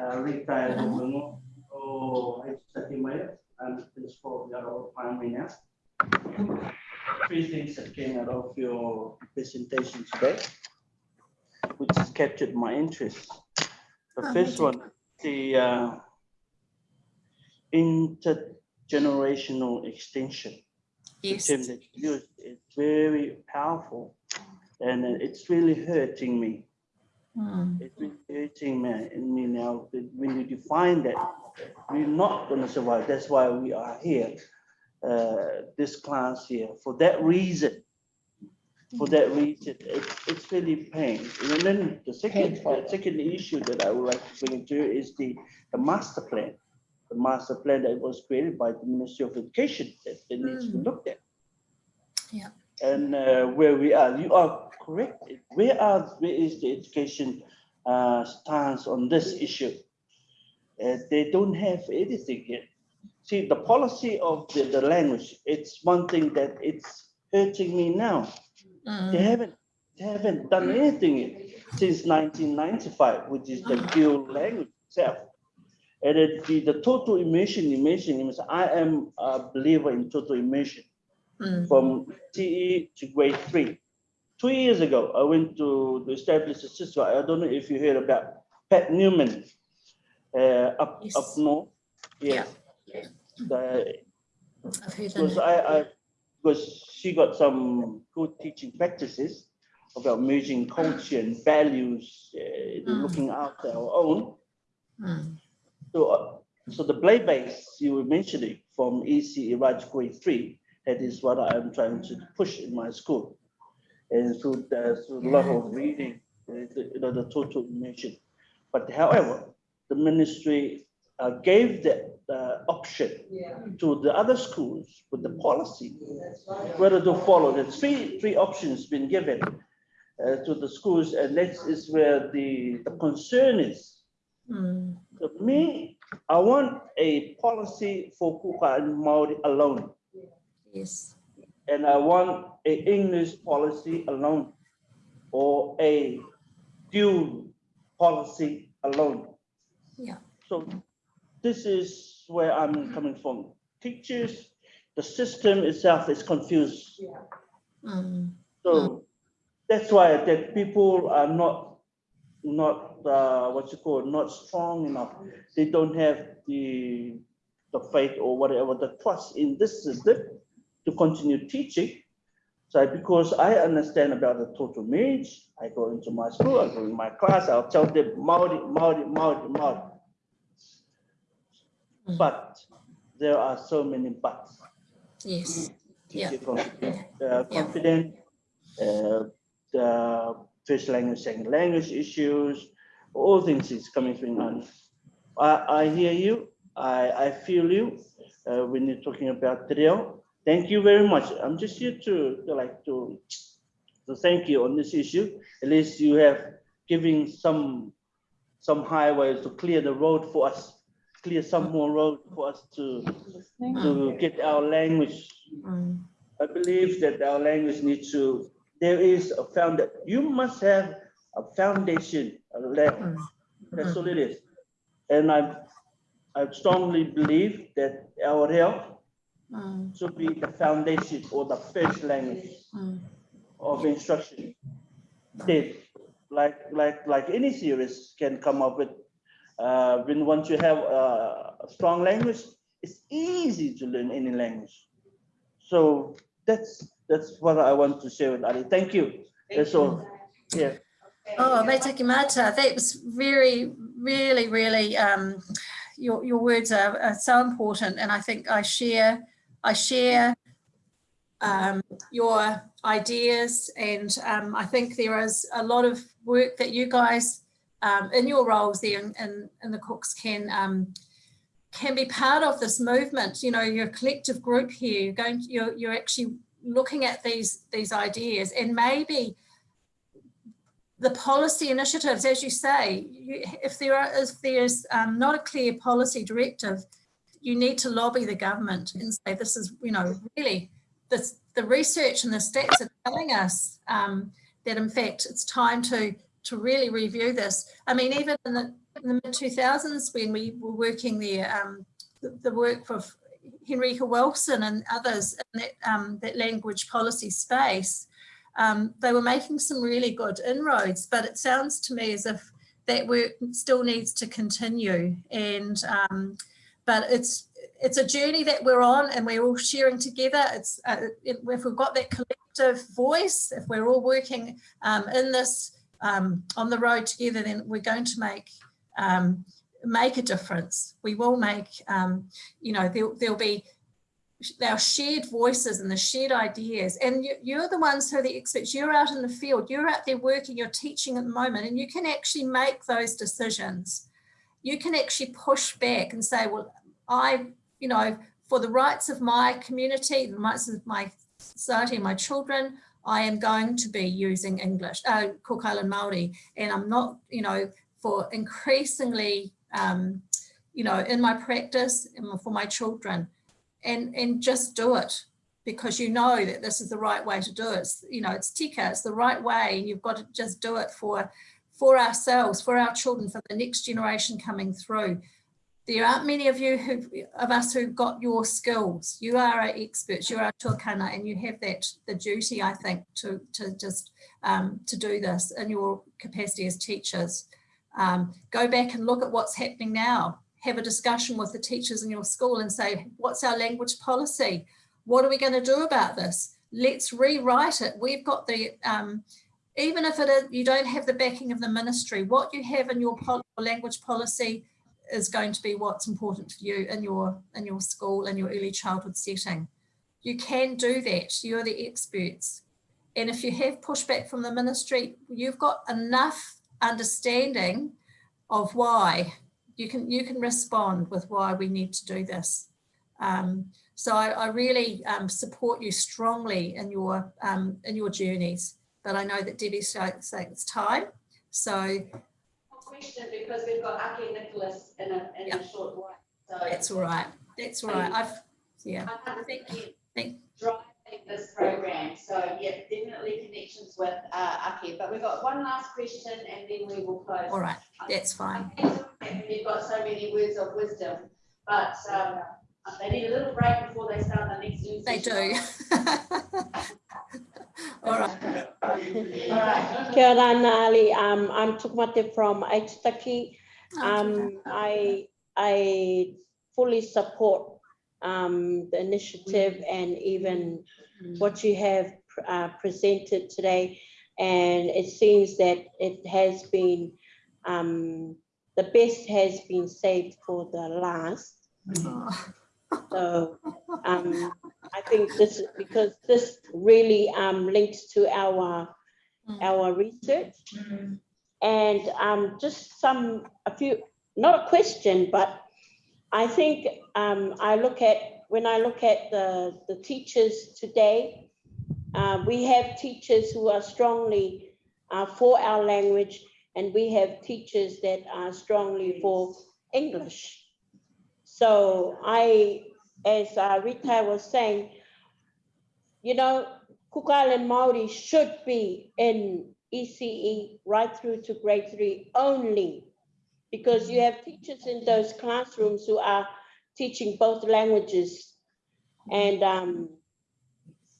uh, retired Lungo, oh, I study my, I'm principal of our primary now. Three things that came out of your presentation today, which has captured my interest. The Oh, first one, the uh, intergenerational extension. The yes. term that you used, it's very powerful and it's really hurting me. Hmm. It's been hurting me, in me now, when you define that, we're not gonna survive, that's why we are here. Uh, this class here, for that reason. For that reason, it's, it's really pain. And then the second, the second issue that I would like to bring to you is the, the master plan. The master plan that was created by the Ministry of Education that, that needs to be looked at. Yeah. And uh, where we are, you are correct. Where are, where is the education uh, stance on this issue? Uh, they don't have anything yet. See, the policy of the, the language, it's one thing that it's hurting me now. They Hmm. haven't, they haven't done anything since 1995, which is the dual language itself. And it, the, the total immersion, immersion, immersion, I am a believer in total immersion Hmm. from TE to grade three. Two years ago, I went to to establish a system. I don't know if you heard about Pat Newman uh, up, up Yes. north. Yes. The- because I, I, because she got some good teaching practices about merging culture and values, uh, Mm. looking after our own. Hmm. So, uh, so the play base you were mentioning from EC Raj grade three, that is what I'm trying to push in my school. And through, the, through a lot of reading, the, you know, the total immersion. But however, the ministry uh, gave that uh, option to the other schools with the policy whether to follow. The three three options been given uh, to the schools, and that is where the the concern is. Mm, To me, I want a policy for Kuka and Maori alone, yes. and I want a English policy alone, or a dual policy alone. Yeah. So this is where I'm coming from. Teachers, the system itself is confused. Mm, So that's why that people are not, not, uh, what you call, not strong enough. They don't have the, the faith or whatever, the trust in this system to continue teaching. So because I understand about the total image, I go into my school, I go in my class, I'll tell them Maori, Maori, Maori, Maori. Mm. But there are so many buts yes. Yeah. confident, uh, confident, uh, the first language, second language issues, all things is coming through on. I, I hear you, I, I feel you, uh, when you're talking about Trill. Thank you very much. I'm just here to, to like to, to thank you on this issue. At least you have given some, some highways to clear the road for us, clear some more road for us to, to get our language. Mm, I believe that our language needs to, there is a found, you must have a foundation, a level. mm, That's all it is. And I, I strongly believe that our health mm, should be the foundation or the first language of instruction. Then, like, like, like any series can come up with, uh, when once you have a, a strong language, it's easy to learn any language. So that's, that's what I want to share with Ali. Thank you. That's all. Yeah. Oh, Meitaki Mata, that was very, really, really, um, your, your words are, are so important. And I think I share, I share um, your ideas. And um, I think there is a lot of work that you guys um, in your roles there in, in, in the Cooks can um, can be part of this movement. You know, you're collective group here. You're going, you're, you're actually looking at these these ideas and maybe the policy initiatives, as you say, you, if there are, if there's um, not a clear policy directive, you need to lobby the government and say this is, you know, really this, the research and the stats are telling us um, that in fact it's time to to really review this. I mean, even in the, in the mid 2000s when we were working there, um, the, the work of Henrika Wilson and others in that, um, that language policy space, um, they were making some really good inroads, but it sounds to me as if that work still needs to continue. And um, but it's it's a journey that we're on, and we're all sharing together. It's uh, if we've got that collective voice, if we're all working um, in this um, on the road together, then we're going to make um, make a difference. We will make, um, you know, there, there'll be our shared voices and the shared ideas. And you, you're the ones who are the experts. You're out in the field. You're out there working. You're teaching at the moment, and you can actually make those decisions. You can actually push back and say, well, I, you know, for the rights of my community, the rights of my society, my children, I am going to be using English, uh, Cook Island Māori, and I'm not, you know, for increasingly, um, you know, in my practice and for my children, and and just do it because you know that this is the right way to do it. It's, you know, it's tika, it's the right way, and you've got to just do it for for ourselves, for our children, for the next generation coming through. There aren't many of you who of us who've got your skills. You are our experts, you're our tuakana, and you have that the duty, I think, to to just um, to do this in your capacity as teachers. Um, go back and look at what's happening now. Have a discussion with the teachers in your school and say, what's our language policy? What are we going to do about this? Let's rewrite it. We've got the um, even if it is, you don't have the backing of the ministry, what you have in your pol language policy is going to be what's important to you in your in your school and your early childhood setting. You can do that. You're the experts. And if you have pushback from the ministry, you've got enough understanding of why you can you can respond with why we need to do this. Um, so I, I really um, support you strongly in your um, in your journeys. But I know that Debbie's saying it's time. So Question because we've got Aki Nicholas in a, in Yeah. a short while. So that's all right. That's all right. I've yeah. I'm thinking Thank- driving this program. So yeah, definitely connections with uh, Aki. But we've got one last question and then we will close. All right. That's fine. You've got so many words of wisdom, but um, they need a little break before they start the next. They do. <laughs> all right. All right. Nali. Um, I'm Tukumate from Aitutaki. Um, I, I fully support um, the initiative and even what you have uh, presented today. And it seems that it has been, um, the best has been saved for the last. Oh, So um, I think this, is because this really um, links to our, Mm. our research. And um, just some, a few, not a question, but I think um, I look at, when I look at the, the teachers today, uh, we have teachers who are strongly uh, for our language, and we have teachers that are strongly for English. So I, as uh, Rita was saying, you know, Cook Island Maori should be in ECE right through to grade three only. Because you have teachers in those classrooms who are teaching both languages. And um,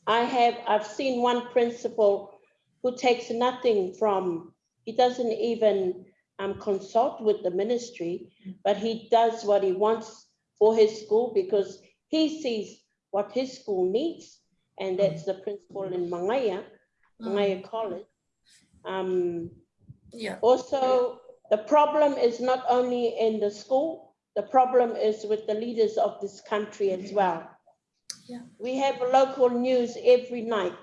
I have, I've seen one principal who takes nothing from, he doesn't even um, consult with the ministry, but he does what he wants for his school because he sees what his school needs. And that's the principal in Mangaia, Mangaia College. Um, Yeah. also, the problem is not only in the school, the problem is with the leaders of this country as well. Yeah. We have local news every night.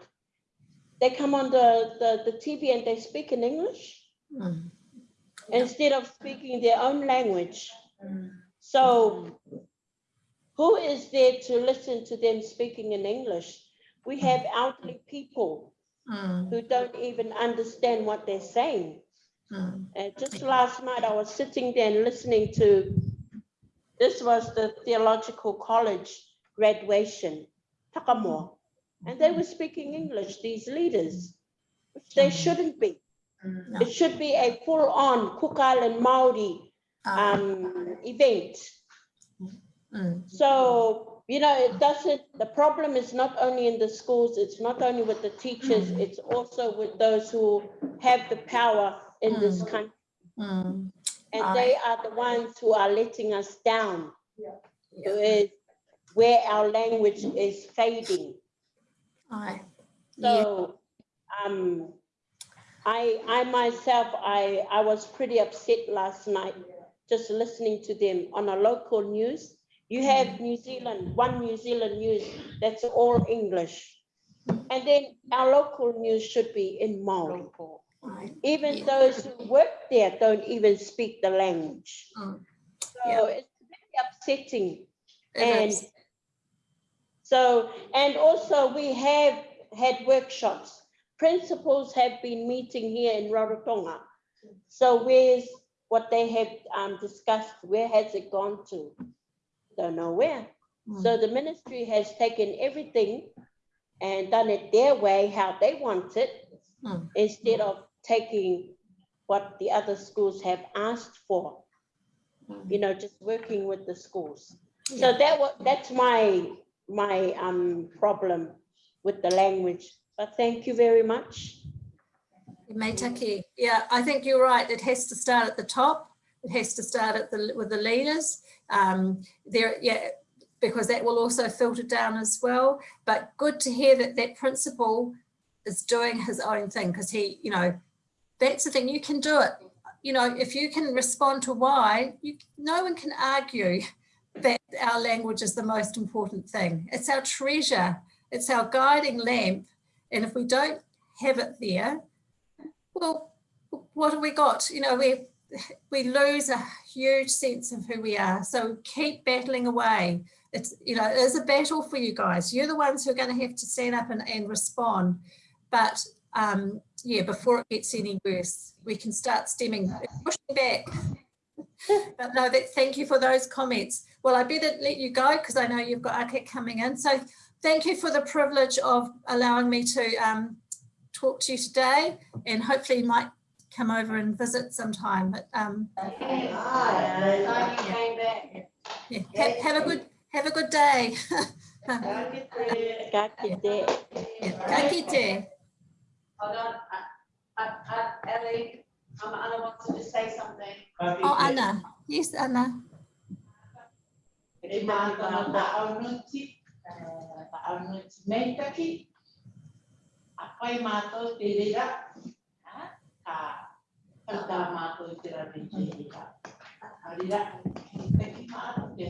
They come on the, the, the TV and they speak in English Mm. instead of speaking their own language. So who is there to listen to them speaking in English? We have elderly people Mm. who don't even understand what they're saying. Mm. And just last night, I was sitting there and listening to, this was the theological college graduation, Takamoa. And they were speaking English, these leaders, which they shouldn't be. No. It should be a full-on Cook Island Maori Ah, um, event. mm. So, you know, it doesn't, the problem is not only in the schools, it's not only with the teachers, it's also with those who have the power in this Mm. country. Mm. And they are the ones who are letting us down. With where our language is fading. Aye. Yeah. So, um, I, I myself, I, I was pretty upset last night, just listening to them on a local news. You have New Zealand, one New Zealand news, that's all English. And then our local news should be in Maori. Even Yeah. those who work there don't even speak the language. Mm. So Yeah. it's very upsetting. It And is. so, and also we have had workshops. Principals have been meeting here in Rarotonga. So where's what they have um, discussed, where has it gone to? Don't know where. So the ministry has taken everything and done it their way, how they want it, Mm. instead of taking what the other schools have asked for. You know, just working with the schools. So that was, that's my, my um problem with the language. But thank you very much. Meitaki, yeah, I think you're right. It has to start at the top. It has to start at the, with the leaders. Um, there, yeah, because that will also filter down as well. But good to hear that that principal is doing his own thing because he, you know, that's the thing, you can do it. You know, if you can respond to why, you, no one can argue that our language is the most important thing. It's our treasure. It's our guiding lamp. And if we don't have it there, well, what have we got? You know, we we lose a huge sense of who we are. So keep battling away. It's, you know, it is a battle for you guys. You're the ones who are going to have to stand up and, and respond. But um, yeah, before it gets any worse, we can start stemming, pushing back. <laughs> but no, that, thank you for those comments. Well, I better let you go because I know you've got Ake coming in. So thank you for the privilege of allowing me to um, talk to you today and hopefully you might come over and visit sometime. But um, Glad you came back. yeah, have, have a good have a good day. <laughs> Ka kite. Yeah, ka kite. Hold on, uh, uh, uh, Ellie, um, Anna wants to say something. Oh, Anna. Yes, Anna. Mata na ta au nuti, ta au nuti. A pai mato te rira, ha, ka, ka ta mato te ra me te rira. A rira, te ki mato, te